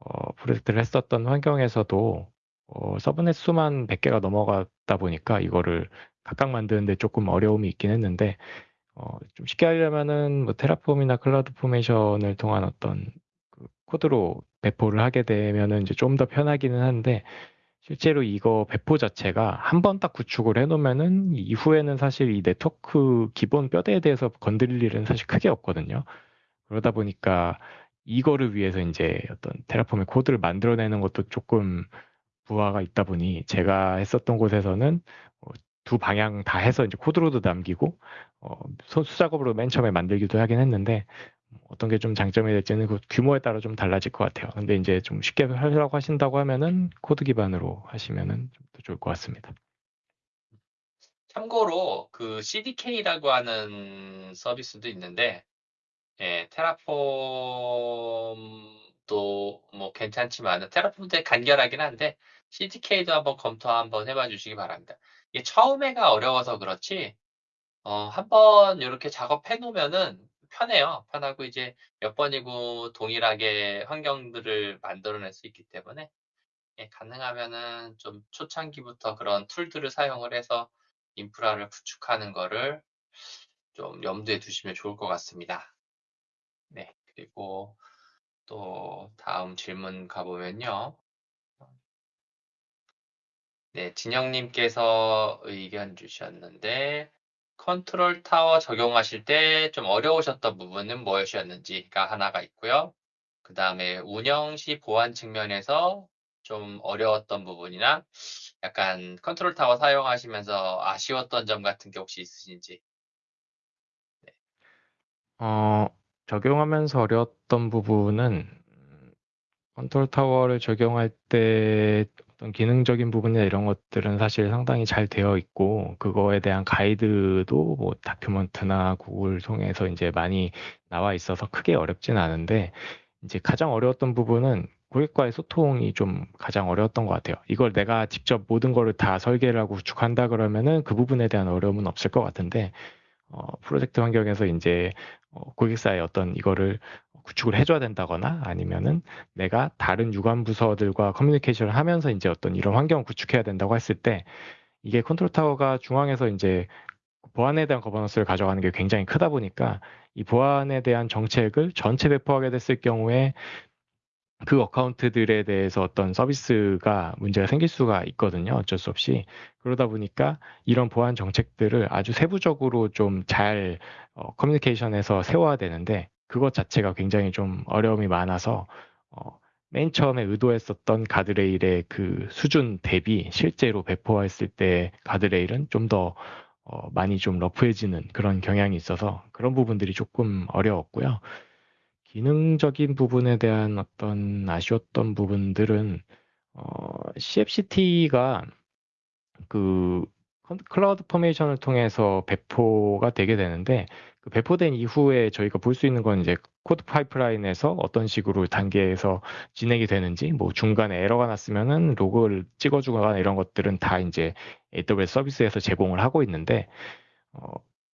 Speaker 2: 어, 프로젝트를 했었던 환경에서도 어, 서브넷 수만 100개가 넘어갔다 보니까 이거를 각각 만드는데 조금 어려움이 있긴 했는데 어, 좀 쉽게 하려면은 뭐 Terraform이나 CloudFormation을 통한 어떤 그 코드로 배포를 하게 되면은 이제 좀 더 편하기는 한데 실제로 이거 배포 자체가 한 번 딱 구축을 해놓으면은 이후에는 사실 이 네트워크 기본 뼈대에 대해서 건드릴 일은 사실 크게 없거든요. 그러다 보니까 이거를 위해서 이제 어떤 Terraform의 코드를 만들어내는 것도 조금 부하가 있다 보니 제가 했었던 곳에서는 어, 두 방향 다 해서 이제 코드로도 남기고 어, 수작업으로 맨 처음에 만들기도 하긴 했는데 어떤 게 좀 장점이 될지는 그 규모에 따라 좀 달라질 것 같아요. 근데 이제 좀 쉽게 하려고 하신다고 하면은 코드 기반으로 하시면은 좀 더 좋을 것 같습니다.
Speaker 1: 참고로 그 CDK라고 하는 서비스도 있는데 예, Terraform도 뭐 괜찮지만 테라폼도 간결하긴 한데 CDK도 한번 검토 한번 해봐 주시기 바랍니다. 이게 처음에가 어려워서 그렇지 어, 한번 이렇게 작업해 놓으면은 편해요. 편하고 이제 몇 번이고 동일하게 환경들을 만들어낼 수 있기 때문에 예, 가능하면은 좀 초창기부터 그런 툴들을 사용을 해서 인프라를 구축하는 거를 좀 염두에 두시면 좋을 것 같습니다. 네, 그리고 또 다음 질문 가보면요. 네, 진영님께서 의견 주셨는데 Control Tower 적용하실 때 좀 어려우셨던 부분은 무엇이었는지가 하나가 있고요. 그 다음에 운영 시 보안 측면에서 좀 어려웠던 부분이나 약간 Control Tower 사용하시면서 아쉬웠던 점 같은 게 혹시 있으신지.
Speaker 2: 어, 적용하면서 어려웠던 부분은 Control Tower를 적용할 때 어떤 기능적인 부분이나 이런 것들은 사실 상당히 잘 되어 있고 그거에 대한 가이드도 뭐 document나 구글 통해서 이제 많이 나와 있어서 크게 어렵진 않은데 이제 가장 어려웠던 부분은 고객과의 소통이 좀 가장 어려웠던 것 같아요. 이걸 내가 직접 모든 거를 다 설계를 하고 구축한다 그러면은 그 부분에 대한 어려움은 없을 것 같은데 어, 프로젝트 환경에서 이제 어, 고객사의 어떤 이거를 구축을 해줘야 된다거나 아니면은 내가 다른 유관 부서들과 커뮤니케이션을 하면서 이제 어떤 이런 환경을 구축해야 된다고 했을 때 이게 Control Tower가 중앙에서 이제 보안에 대한 거버넌스를 가져가는 게 굉장히 크다 보니까 이 보안에 대한 정책을 전체 배포하게 됐을 경우에 그 account들에 대해서 어떤 서비스가 문제가 생길 수가 있거든요. 어쩔 수 없이. 그러다 보니까 이런 보안 정책들을 아주 세부적으로 좀잘 어, 커뮤니케이션에서 세워야 되는데 그것 자체가 굉장히 좀 어려움이 많아서 어, 맨 처음에 의도했었던 가드레일의 그 수준 대비 실제로 배포했을 때 가드레일은 좀더 어, 많이 좀 러프해지는 그런 경향이 있어서 그런 부분들이 조금 어려웠고요. 기능적인 부분에 대한 어떤 아쉬웠던 부분들은 어, CFCT가 그 CloudFormation을 통해서 배포가 되게 되는데 그 배포된 이후에 저희가 볼 수 있는 건 이제 CodePipeline에서 어떤 식으로 단계에서 진행이 되는지 뭐 중간에 에러가 났으면은 로그를 찍어주거나 이런 것들은 다 이제 AWS 서비스에서 제공을 하고 있는데 어,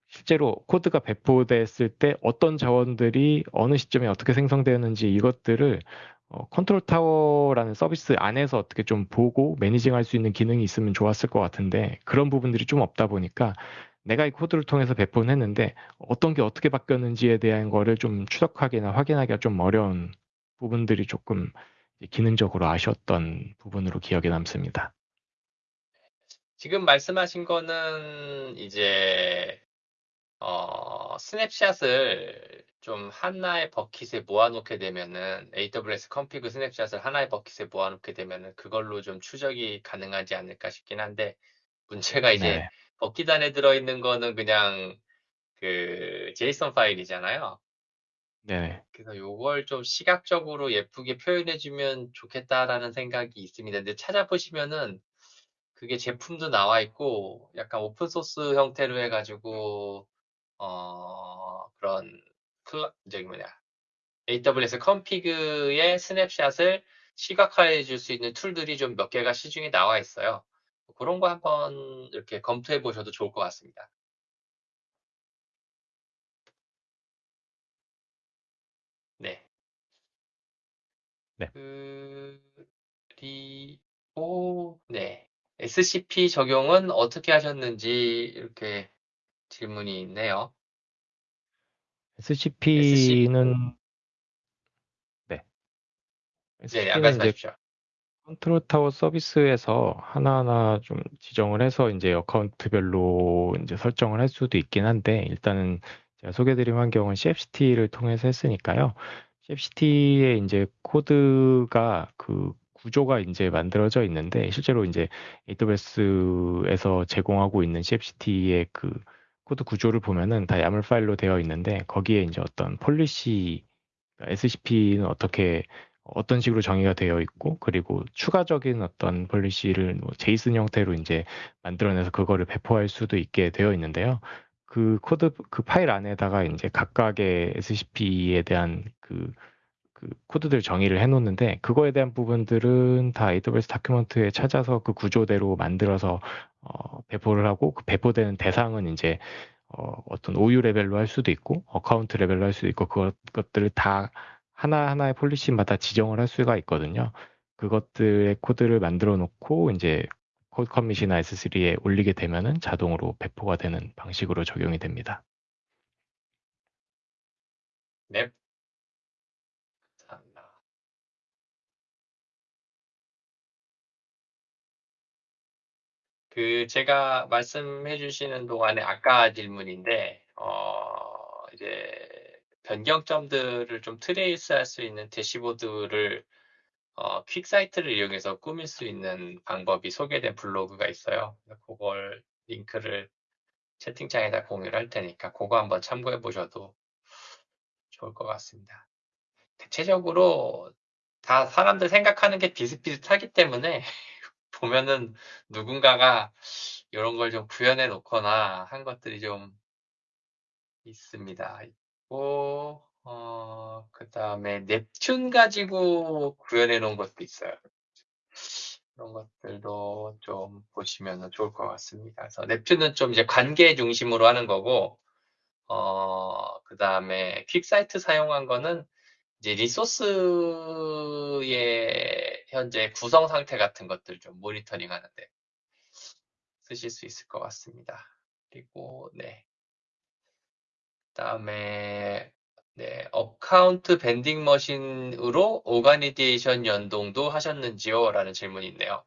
Speaker 2: 실제로 코드가 배포됐을 때 어떤 자원들이 어느 시점에 어떻게 생성되었는지 이것들을 어, Control Tower라는 서비스 안에서 어떻게 좀 보고 managing할 수 있는 기능이 있으면 좋았을 것 같은데 그런 부분들이 좀 없다 보니까 내가 이 코드를 통해서 배포는 했는데 어떤 게 어떻게 바뀌었는지에 대한 거를 좀 추적하기나 확인하기가 좀 어려운 부분들이 조금 기능적으로 아쉬웠던 부분으로 기억에 남습니다.
Speaker 1: 지금 말씀하신 거는 이제 어, snapshot을 좀 하나의 버킷에 모아놓게 되면은 AWS 컴피그 스냅샷을 하나의 버킷에 모아놓게 되면은 그걸로 좀 추적이 가능하지 않을까 싶긴 한데 문제가 이제 네. 버킷 안에 들어있는 거는 그냥 그 JSON 파일이잖아요.
Speaker 2: 네.
Speaker 1: 그래서 요걸 좀 시각적으로 예쁘게 표현해주면 좋겠다라는 생각이 있습니다. 근데 찾아보시면은 그게 제품도 나와 있고 약간 오픈 소스 형태로 해가지고 어, 그런 클 저기 뭐냐 AWS 컴피그의 스냅샷을 시각화해 줄 수 있는 툴들이 좀 몇 개가 시중에 나와 있어요. 그런 거 한번 이렇게 검토해 보셔도 좋을 것 같습니다. 네.
Speaker 2: 네.
Speaker 1: 그리고 네. SCP 적용은 어떻게 하셨는지 이렇게 질문이 있네요.
Speaker 2: SCP는 네.
Speaker 1: 네, 아, 말씀하십시오.
Speaker 2: Control Tower 서비스에서 하나하나 좀 지정을 해서 이제 account별로 이제 설정을 할 수도 있긴 한데 일단은 제가 소개드린 환경은 CFCT를 통해서 했으니까요. CFCT에 이제 코드가 그 구조가 이제 만들어져 있는데 실제로 이제 AWS에서 제공하고 있는 CFCT의 그 코드 구조를 보면은 다 YAML 파일로 되어 있는데 거기에 이제 어떤 policy SCP는 어떻게 어떤 식으로 정의가 되어 있고 그리고 추가적인 어떤 policy를 뭐 JSON 형태로 이제 만들어내서 그거를 배포할 수도 있게 되어 있는데요. 그 코드 그 파일 안에다가 이제 각각의 SCP에 대한 그, 그 코드들 정의를 해놓는데 그거에 대한 부분들은 다 AWS document에 찾아서 그 구조대로 만들어서 어, 배포를 하고 그 배포되는 대상은 이제 어, 어떤 OU 레벨로 할 수도 있고 account 레벨로 할 수도 있고 그것, 그것들을 다 하나하나의 policy마다 지정을 할 수가 있거든요. 그것들의 코드를 만들어 놓고 이제 CodeCommit이나 S3에 올리게 되면은 자동으로 배포가 되는 방식으로 적용이 됩니다.
Speaker 1: 네. 감사합니다. 그 제가 말씀해 주시는 동안에 아까 질문인데 어 이제 변경점들을 좀 trace 할 수 있는 대시보드를 어, QuickSight를 이용해서 꾸밀 수 있는 방법이 소개된 블로그가 있어요. 그걸 링크를 채팅창에다 공유를 할 테니까 그거 한번 참고해 보셔도 좋을 것 같습니다. 대체적으로 다 사람들 생각하는 게 비슷비슷하기 때문에 보면은 누군가가 이런 걸 좀 구현해 놓거나 한 것들이 좀 있습니다. 있고 어, 그 다음에 넵튠 가지고 구현해 놓은 것도 있어요. 그런 것들도 좀 보시면 좋을 것 같습니다. 그래서 넵튠은 좀 이제 관계 중심으로 하는 거고, 어, 그 다음에 퀵사이트 사용한 거는 이제 리소스의 현재 구성 상태 같은 것들 좀 모니터링 하는데 쓰실 수 있을 것 같습니다. 그리고, 네. 그 다음에, 네, Account Vending Machine으로 Organization 연동도 하셨는지요? 라는 질문이 있네요.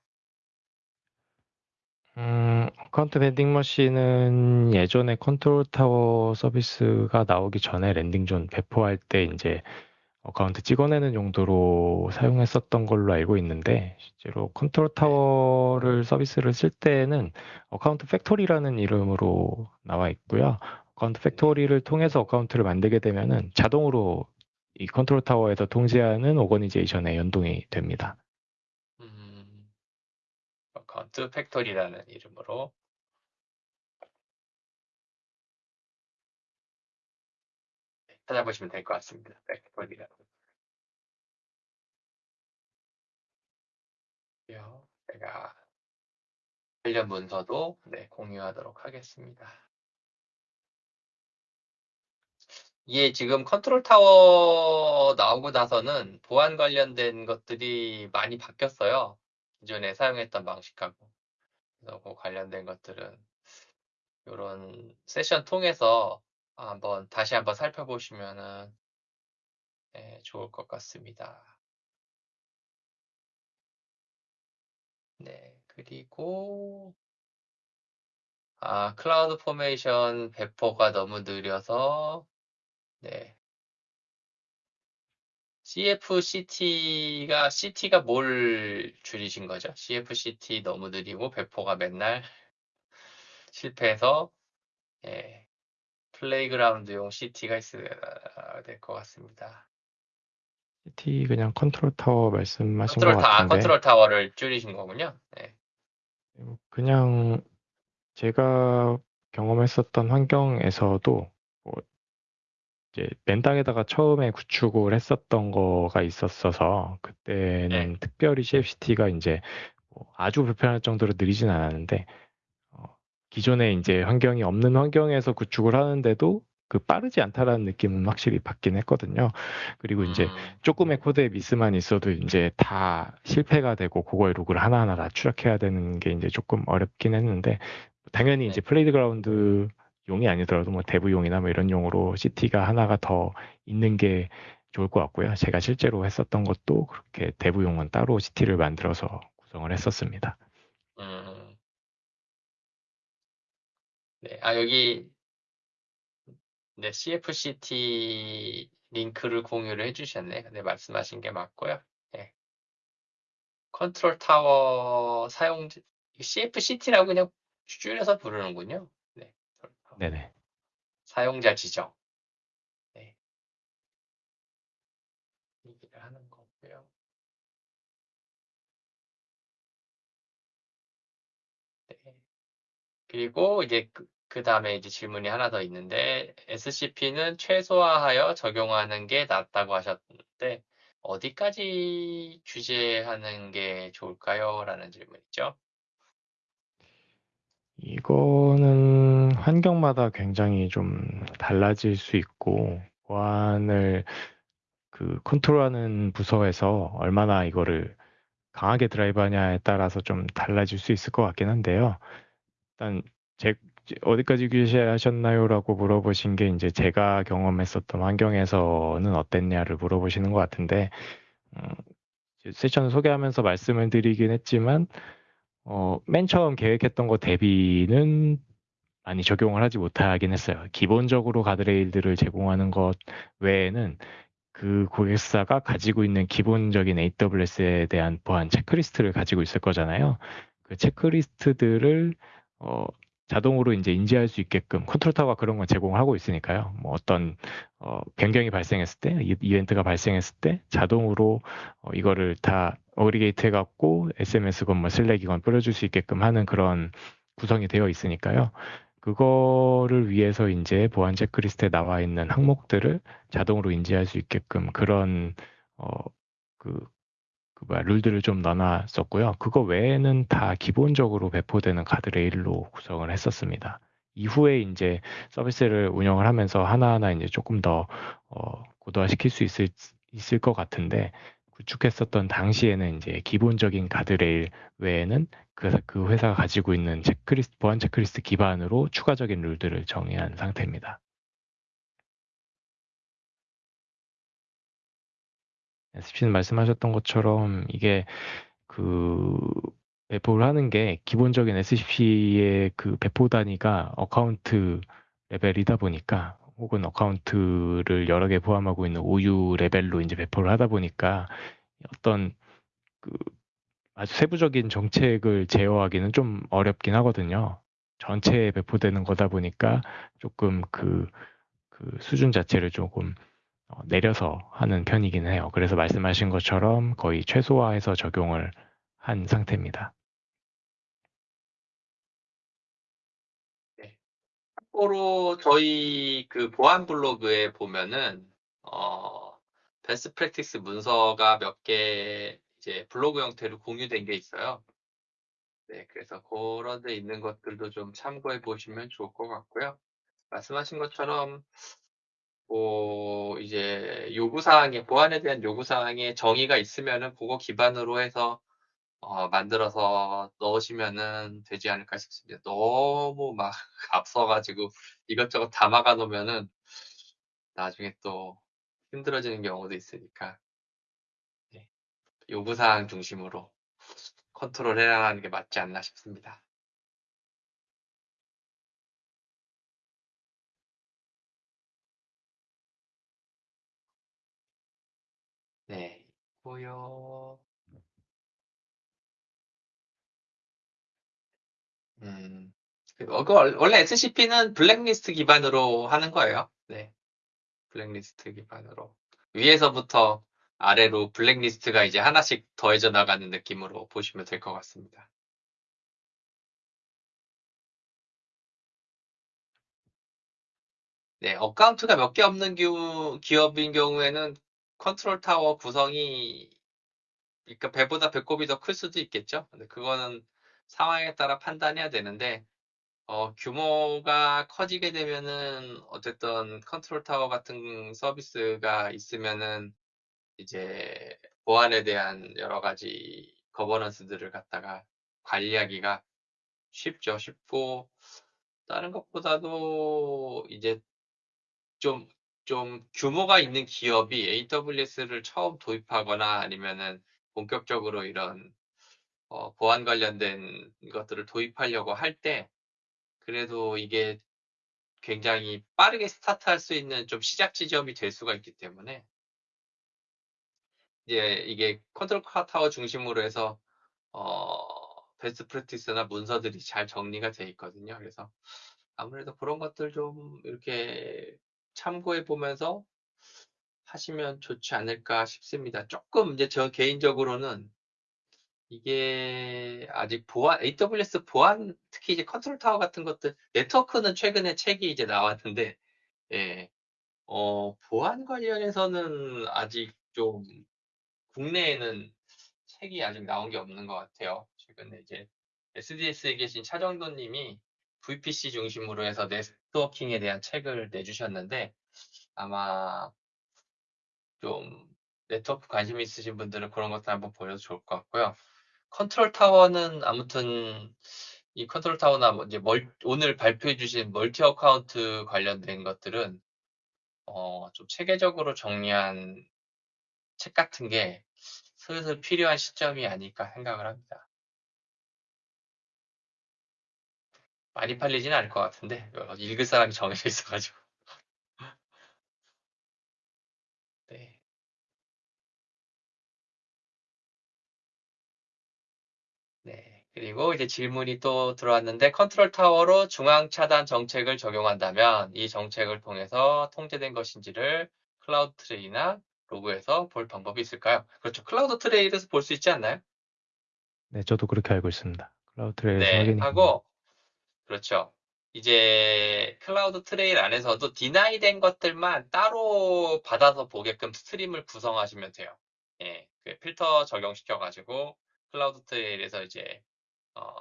Speaker 2: 음, Account Vending Machine은 예전에 Control Tower 서비스가 나오기 전에 Landing Zone 배포할 때 이제 account 찍어내는 용도로 사용했었던 걸로 알고 있는데 실제로 Control Tower를 서비스를 쓸 때는 Account Factory라는 이름으로 나와 있고요. Account Factory를 통해서 account를 만들게 되면은 자동으로 이 Control Tower에서 통제하는 오거니제이션에 연동이 됩니다.
Speaker 1: 음, Account Factory라는 이름으로 찾아보시면 될 것 같습니다. Factory라는. 제가 관련 문서도 네, 공유하도록 하겠습니다. 이게 지금 Control Tower 나오고 나서는 보안 관련된 것들이 많이 바뀌었어요. 기존에 사용했던 방식하고. 그래서 그 관련된 것들은 이런 세션 통해서 한번 다시 한번 살펴보시면은 네, 좋을 것 같습니다. 네, 그리고 아, CloudFormation 배포가 너무 느려서 네. CFCT가 CT가 뭘 줄이신 거죠? CFCT 너무 느리고 배포가 맨날 실패해서 예, playground용 CT가 있어야 될 것 같습니다.
Speaker 2: CT 그냥 Control Tower 말씀하신
Speaker 1: 컨트롤
Speaker 2: 것
Speaker 1: 타, 아,
Speaker 2: 같은데
Speaker 1: Control Tower를 줄이신 거군요. 네.
Speaker 2: 그냥 제가 경험했었던 환경에서도 뭐 이제 맨땅에다가 처음에 구축을 했었던 거가 있었어서 그때는
Speaker 1: 네.
Speaker 2: 특별히 CFCT가 이제 뭐 아주 불편할 정도로 느리진 않았는데 어, 기존에 이제 환경이 없는 환경에서 구축을 하는데도 그 빠르지 않다라는 느낌은 확실히 받긴 했거든요. 그리고 이제
Speaker 1: 음,
Speaker 2: 조금의 코드의 미스만 있어도 이제 다 실패가 되고 그거의 로그를 하나하나 다 추적해야 되는 게 이제 조금 어렵긴 했는데 당연히
Speaker 1: 네.
Speaker 2: 이제 playground 용이 아니더라도 뭐 dev용이나 뭐 이런 용으로 CT가 하나가 더 있는 게 좋을 것 같고요. 제가 실제로 했었던 것도 그렇게 dev용은 따로 CT를 만들어서 구성을 했었습니다.
Speaker 1: 음. 네, 아, 여기, 네, CFCT 링크를 공유를 해주셨네. 네, 말씀하신 게 맞고요. 네. Control Tower 사용, CFCT라고 그냥 줄여서 부르는군요. 네.
Speaker 2: 네네.
Speaker 1: 사용자 지정. 네. 얘기를 하는 거고요. 네. 그리고 이제 그, 그 다음에 이제 질문이 하나 더 있는데 SCP는 최소화하여 적용하는 게 낫다고 하셨는데 어디까지 규제하는 게 좋을까요? 라는 질문이죠.
Speaker 2: 이거는 환경마다 굉장히 좀 달라질 수 있고, 보안을 그 컨트롤하는 부서에서 얼마나 이거를 강하게 드라이브 하냐에 따라서 좀 달라질 수 있을 것 같긴 한데요. 일단 제 어디까지 규제하셨나요라고 물어보신 게 이제 제가 경험했었던 환경에서는 어땠냐를 물어보시는 것 같은데 음, 세션 소개하면서 말씀을 드리긴 했지만 어, 맨 처음 계획했던 것 대비는 많이 적용을 하지 못하긴 했어요. 기본적으로 가드레일들을 제공하는 것 외에는 그 고객사가 가지고 있는 기본적인 AWS에 대한 보안 체크리스트를 가지고 있을 거잖아요. 그 체크리스트들을 어, 자동으로 이제 인지할 수 있게끔 Control Tower가 그런 걸 제공을 하고 있으니까요. 뭐 어떤 어, 변경이 발생했을 때, 이- 이벤트가 발생했을 때 자동으로 어, 이거를 다 aggregate 해갖고 SMS건 뭐 Slack이건 뿌려줄 수 있게끔 하는 그런 구성이 되어 있으니까요. 그거를 위해서 이제 보안 체크리스트에 나와 있는 항목들을 자동으로 인지할 수 있게끔 그런 어, 그, 그 룰들을 좀 넣어놨었고요. 그거 외에는 다 기본적으로 배포되는 가드 레일로 구성을 했었습니다. 이후에 이제 서비스를 운영을 하면서 하나하나 이제 조금 더 어, 고도화시킬 수 있을, 있을 것 같은데 구축했었던 당시에는 이제 기본적인 가드레일 외에는 그, 그 회사가 가지고 있는 체크리스트, 보안 체크리스트 기반으로 추가적인 룰들을 정의한 상태입니다. SCP는 말씀하셨던 것처럼 이게 그 배포를 하는 게 기본적인 SCP의 그 배포 단위가 account 레벨이다 보니까 혹은 account를 여러 개 포함하고 있는 OU 레벨로 이제 배포를 하다 보니까 어떤 그 아주 세부적인 정책을 제어하기는 좀 어렵긴 하거든요. 전체에 배포되는 거다 보니까 조금 그, 그 수준 자체를 조금 어, 내려서 하는 편이긴 해요. 그래서 말씀하신 것처럼 거의 최소화해서 적용을 한 상태입니다.
Speaker 1: 참고로 저희 그 보안 블로그에 보면은 어 베스트 프랙티스 문서가 몇 개 이제 블로그 형태로 공유된 게 있어요. 네, 그래서 그런 데 있는 것들도 좀 참고해 보시면 좋을 것 같고요. 말씀하신 것처럼 뭐 이제 요구사항에 보안에 대한 요구사항에 정의가 있으면은 그거 기반으로 해서 어, 만들어서 넣으시면은 되지 않을까 싶습니다. 너무 막 앞서가지고 이것저것 다 막아 놓으면은 나중에 또 힘들어지는 경우도 있으니까 네, 요구사항 중심으로 컨트롤 해야 하는 게 맞지 않나 싶습니다. 네, 고요. 음, 어, 그 원- 원래 SCP는 블랙리스트 기반으로 하는 거예요. 네, 블랙리스트 기반으로 위에서부터 아래로 블랙리스트가 이제 하나씩 더해져 나가는 느낌으로 보시면 될 것 같습니다. 네, account가 몇 개 없는 기- 기업인 경우에는 Control Tower 구성이 그러니까 배보다 배꼽이 더 클 수도 있겠죠. 근데 그거는 상황에 따라 판단해야 되는데 어, 규모가 커지게 되면은 어쨌든 Control Tower 같은 서비스가 있으면은 이제 보안에 대한 여러 가지 governance들을 갖다가 관리하기가 쉽죠. 쉽고 다른 것보다도 이제 좀, 좀 규모가 있는 기업이 AWS를 처음 도입하거나 아니면은 본격적으로 이런 어, 보안 관련된 것들을 도입하려고 할 때 그래도 이게 굉장히 빠르게 스타트할 수 있는 좀 시작 지점이 될 수가 있기 때문에 이제 이게 컨트롤 타워 중심으로 해서 어, best practice나 문서들이 잘 정리가 돼 있거든요. 그래서 아무래도 그런 것들 좀 이렇게 참고해 보면서 하시면 좋지 않을까 싶습니다. 조금 이제 저 개인적으로는 이게 아직 보안, AWS 보안, 특히 이제 Control Tower 같은 것들, 네트워크는 최근에 책이 이제 나왔는데, 예, 어, 보안 관련해서는 아직 좀 국내에는 책이 아직 나온 게 없는 것 같아요. 최근에 이제 SDS에 계신 차정돈 님이 VPC 중심으로 해서 networking에 대한 책을 내주셨는데 아마 좀 네트워크 관심 있으신 분들은 그런 것도 한번 보셔도 좋을 것 같고요. Control Tower는 아무튼 이 Control Tower나 뭐 이제 멀, 오늘 발표해 주신 multi account 관련된 것들은 어, 좀 체계적으로 정리한 책 같은 게 슬슬 필요한 시점이 아닐까 생각을 합니다. 많이 팔리진 않을 것 같은데 읽을 사람이 정해져 있어가지고 네. 네. 그리고 이제 질문이 또 들어왔는데 컨트롤 타워로 중앙 차단 정책을 적용한다면 이 정책을 통해서 통제된 것인지를 CloudTrail이나 로그에서 볼 방법이 있을까요? 그렇죠. CloudTrail에서 볼 수 있지 않나요?
Speaker 2: 네, 저도 그렇게 알고 있습니다. CloudTrail에서
Speaker 1: 네,
Speaker 2: 확인이
Speaker 1: 하고 그렇죠. 이제 CloudTrail 안에서도 deny 된 것들만 따로 받아서 보게끔 stream을 구성하시면 돼요. 예, 그 필터 적용시켜가지고 CloudTrail에서 이제 어,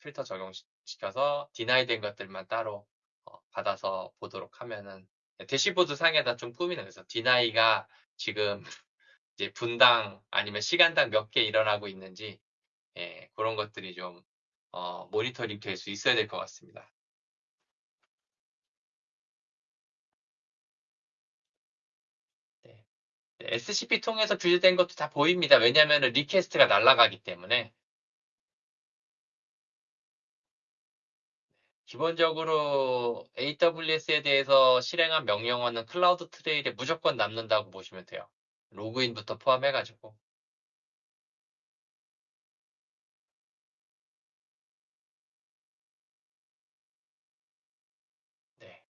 Speaker 1: 필터 적용시켜서 deny 된 것들만 따로 어, 받아서 보도록 하면은 대시보드 상에다 좀 꾸미는 거죠. deny가 지금 이제 분당 아니면 시간당 몇 개 일어나고 있는지 예, 그런 것들이 좀 어, 모니터링 될 수 있어야 될 것 같습니다. 네. SCP 통해서 규제된 것도 다 보입니다. 왜냐하면 request가 날아가기 때문에 기본적으로 AWS에 대해서 실행한 명령어는 클라우드 트레일에 무조건 남는다고 보시면 돼요. 로그인부터 포함해가지고. 네.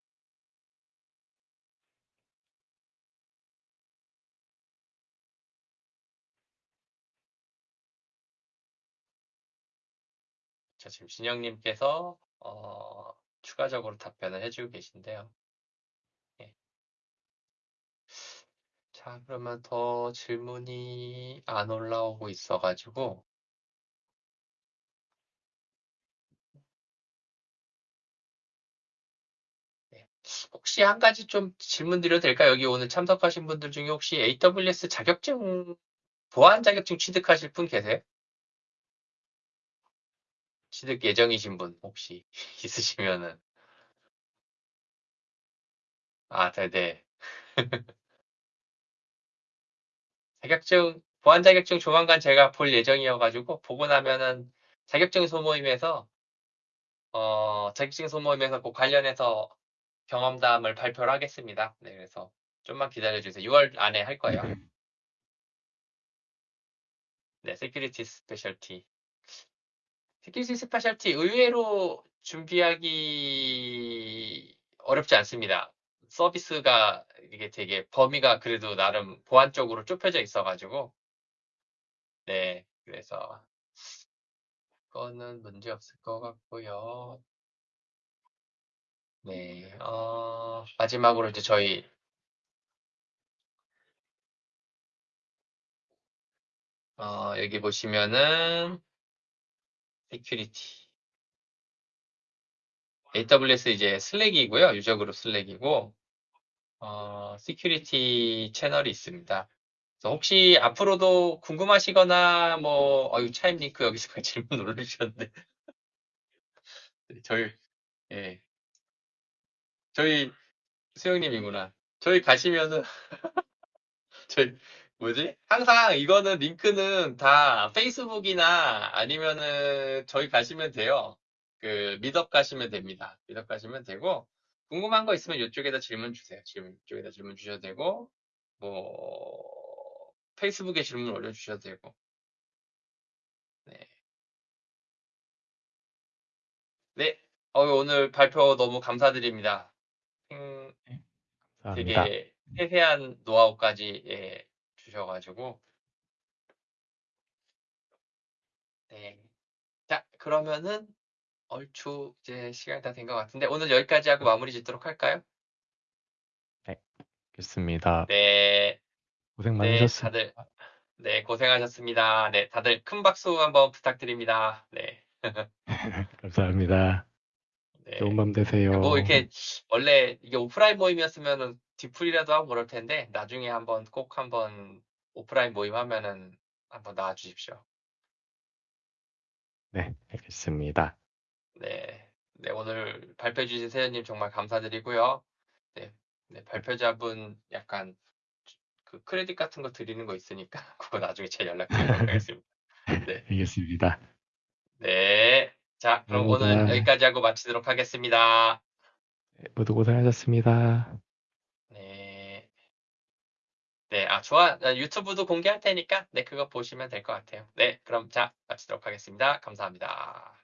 Speaker 1: 자, 지금 진영님께서 어, 추가적으로 답변을 해주고 계신데요. 네. 자, 그러면 더 질문이 안 올라오고 있어가지고 네. 혹시 한 가지 좀 질문 드려도 될까요? 여기 오늘 참석하신 분들 중에 혹시 AWS 자격증, 보안 자격증 취득하실 분 계세요? 취득 예정이신 분 혹시 있으시면은 아, 네네. 자격증, 보안 자격증 조만간 제가 볼 예정이어가지고 보고 나면은 자격증 소모임에서 어, 자격증 소모임에서 그 관련해서 경험담을 발표를 하겠습니다. 네, 그래서 좀만 기다려주세요. 6월 안에 할 거예요. 네, Security Specialty. Security Specialty 의외로 준비하기 어렵지 않습니다. 서비스가 이게 되게 범위가 그래도 나름 보안 쪽으로 좁혀져 있어가지고 네 그래서 그거는 문제 없을 것 같고요. 네, 어, 마지막으로 이제 저희 어, 여기 보시면은 Security AWS 이제 Slack이고요. user group Slack이고 어, security 채널이 있습니다. 그래서 혹시 앞으로도 궁금하시거나 뭐 어유 Chime 링크 여기서 질문 올려주셨는데 저희 예 저희 수영님이구나. 저희 가시면은 저희 뭐지? 항상 이거는 링크는 다 페이스북이나 아니면은 저희 가시면 돼요. 그 미덕 가시면 됩니다. 미덕 가시면 되고 궁금한 거 있으면 이쪽에다 질문 주세요. 지금 이쪽에다 질문 주셔도 되고 뭐 페이스북에 질문 올려주셔도 되고 네. 네. 어, 오늘 발표 너무 감사드립니다. 음,
Speaker 2: 감사합니다.
Speaker 1: 되게 세세한 노하우까지 예, 주셔가지고 네. 자, 그러면은 얼추 이제 시간이 다 된 것 같은데 오늘 여기까지 하고 마무리 짓도록 할까요?
Speaker 2: 좋습니다.
Speaker 1: 네.
Speaker 2: 고생
Speaker 1: 네,
Speaker 2: 많으셨습니다.
Speaker 1: 다들 네, 고생하셨습니다. 네, 다들 큰 박수 한번 부탁드립니다. 네.
Speaker 2: 감사합니다.
Speaker 1: 네.
Speaker 2: 좋은 밤 되세요.
Speaker 1: 뭐 이렇게 원래 이게 오프라인 모임이었으면은 뒤풀이라도 하고 그럴 텐데 나중에 한번 꼭 한번 오프라인 모임 하면은 한번 나와 주십시오.
Speaker 2: 네, 알겠습니다.
Speaker 1: 네. 네, 오늘 발표해 주신 세연님 정말 감사드리고요. 네, 네, 발표자분 약간 그 크레딧 같은 거 드리는 거 있으니까 그거 나중에 제 연락드리도록 하겠습니다. 네.
Speaker 2: 알겠습니다.
Speaker 1: 네. 자, 그럼
Speaker 2: 감사합니다.
Speaker 1: 오늘 여기까지 하고 마치도록 하겠습니다.
Speaker 2: 네, 모두 고생하셨습니다.
Speaker 1: 네. 네, 아, 좋아. 아, 유튜브도 공개할 테니까, 네, 그거 보시면 될 것 같아요. 네, 그럼 자, 마치도록 하겠습니다. 감사합니다.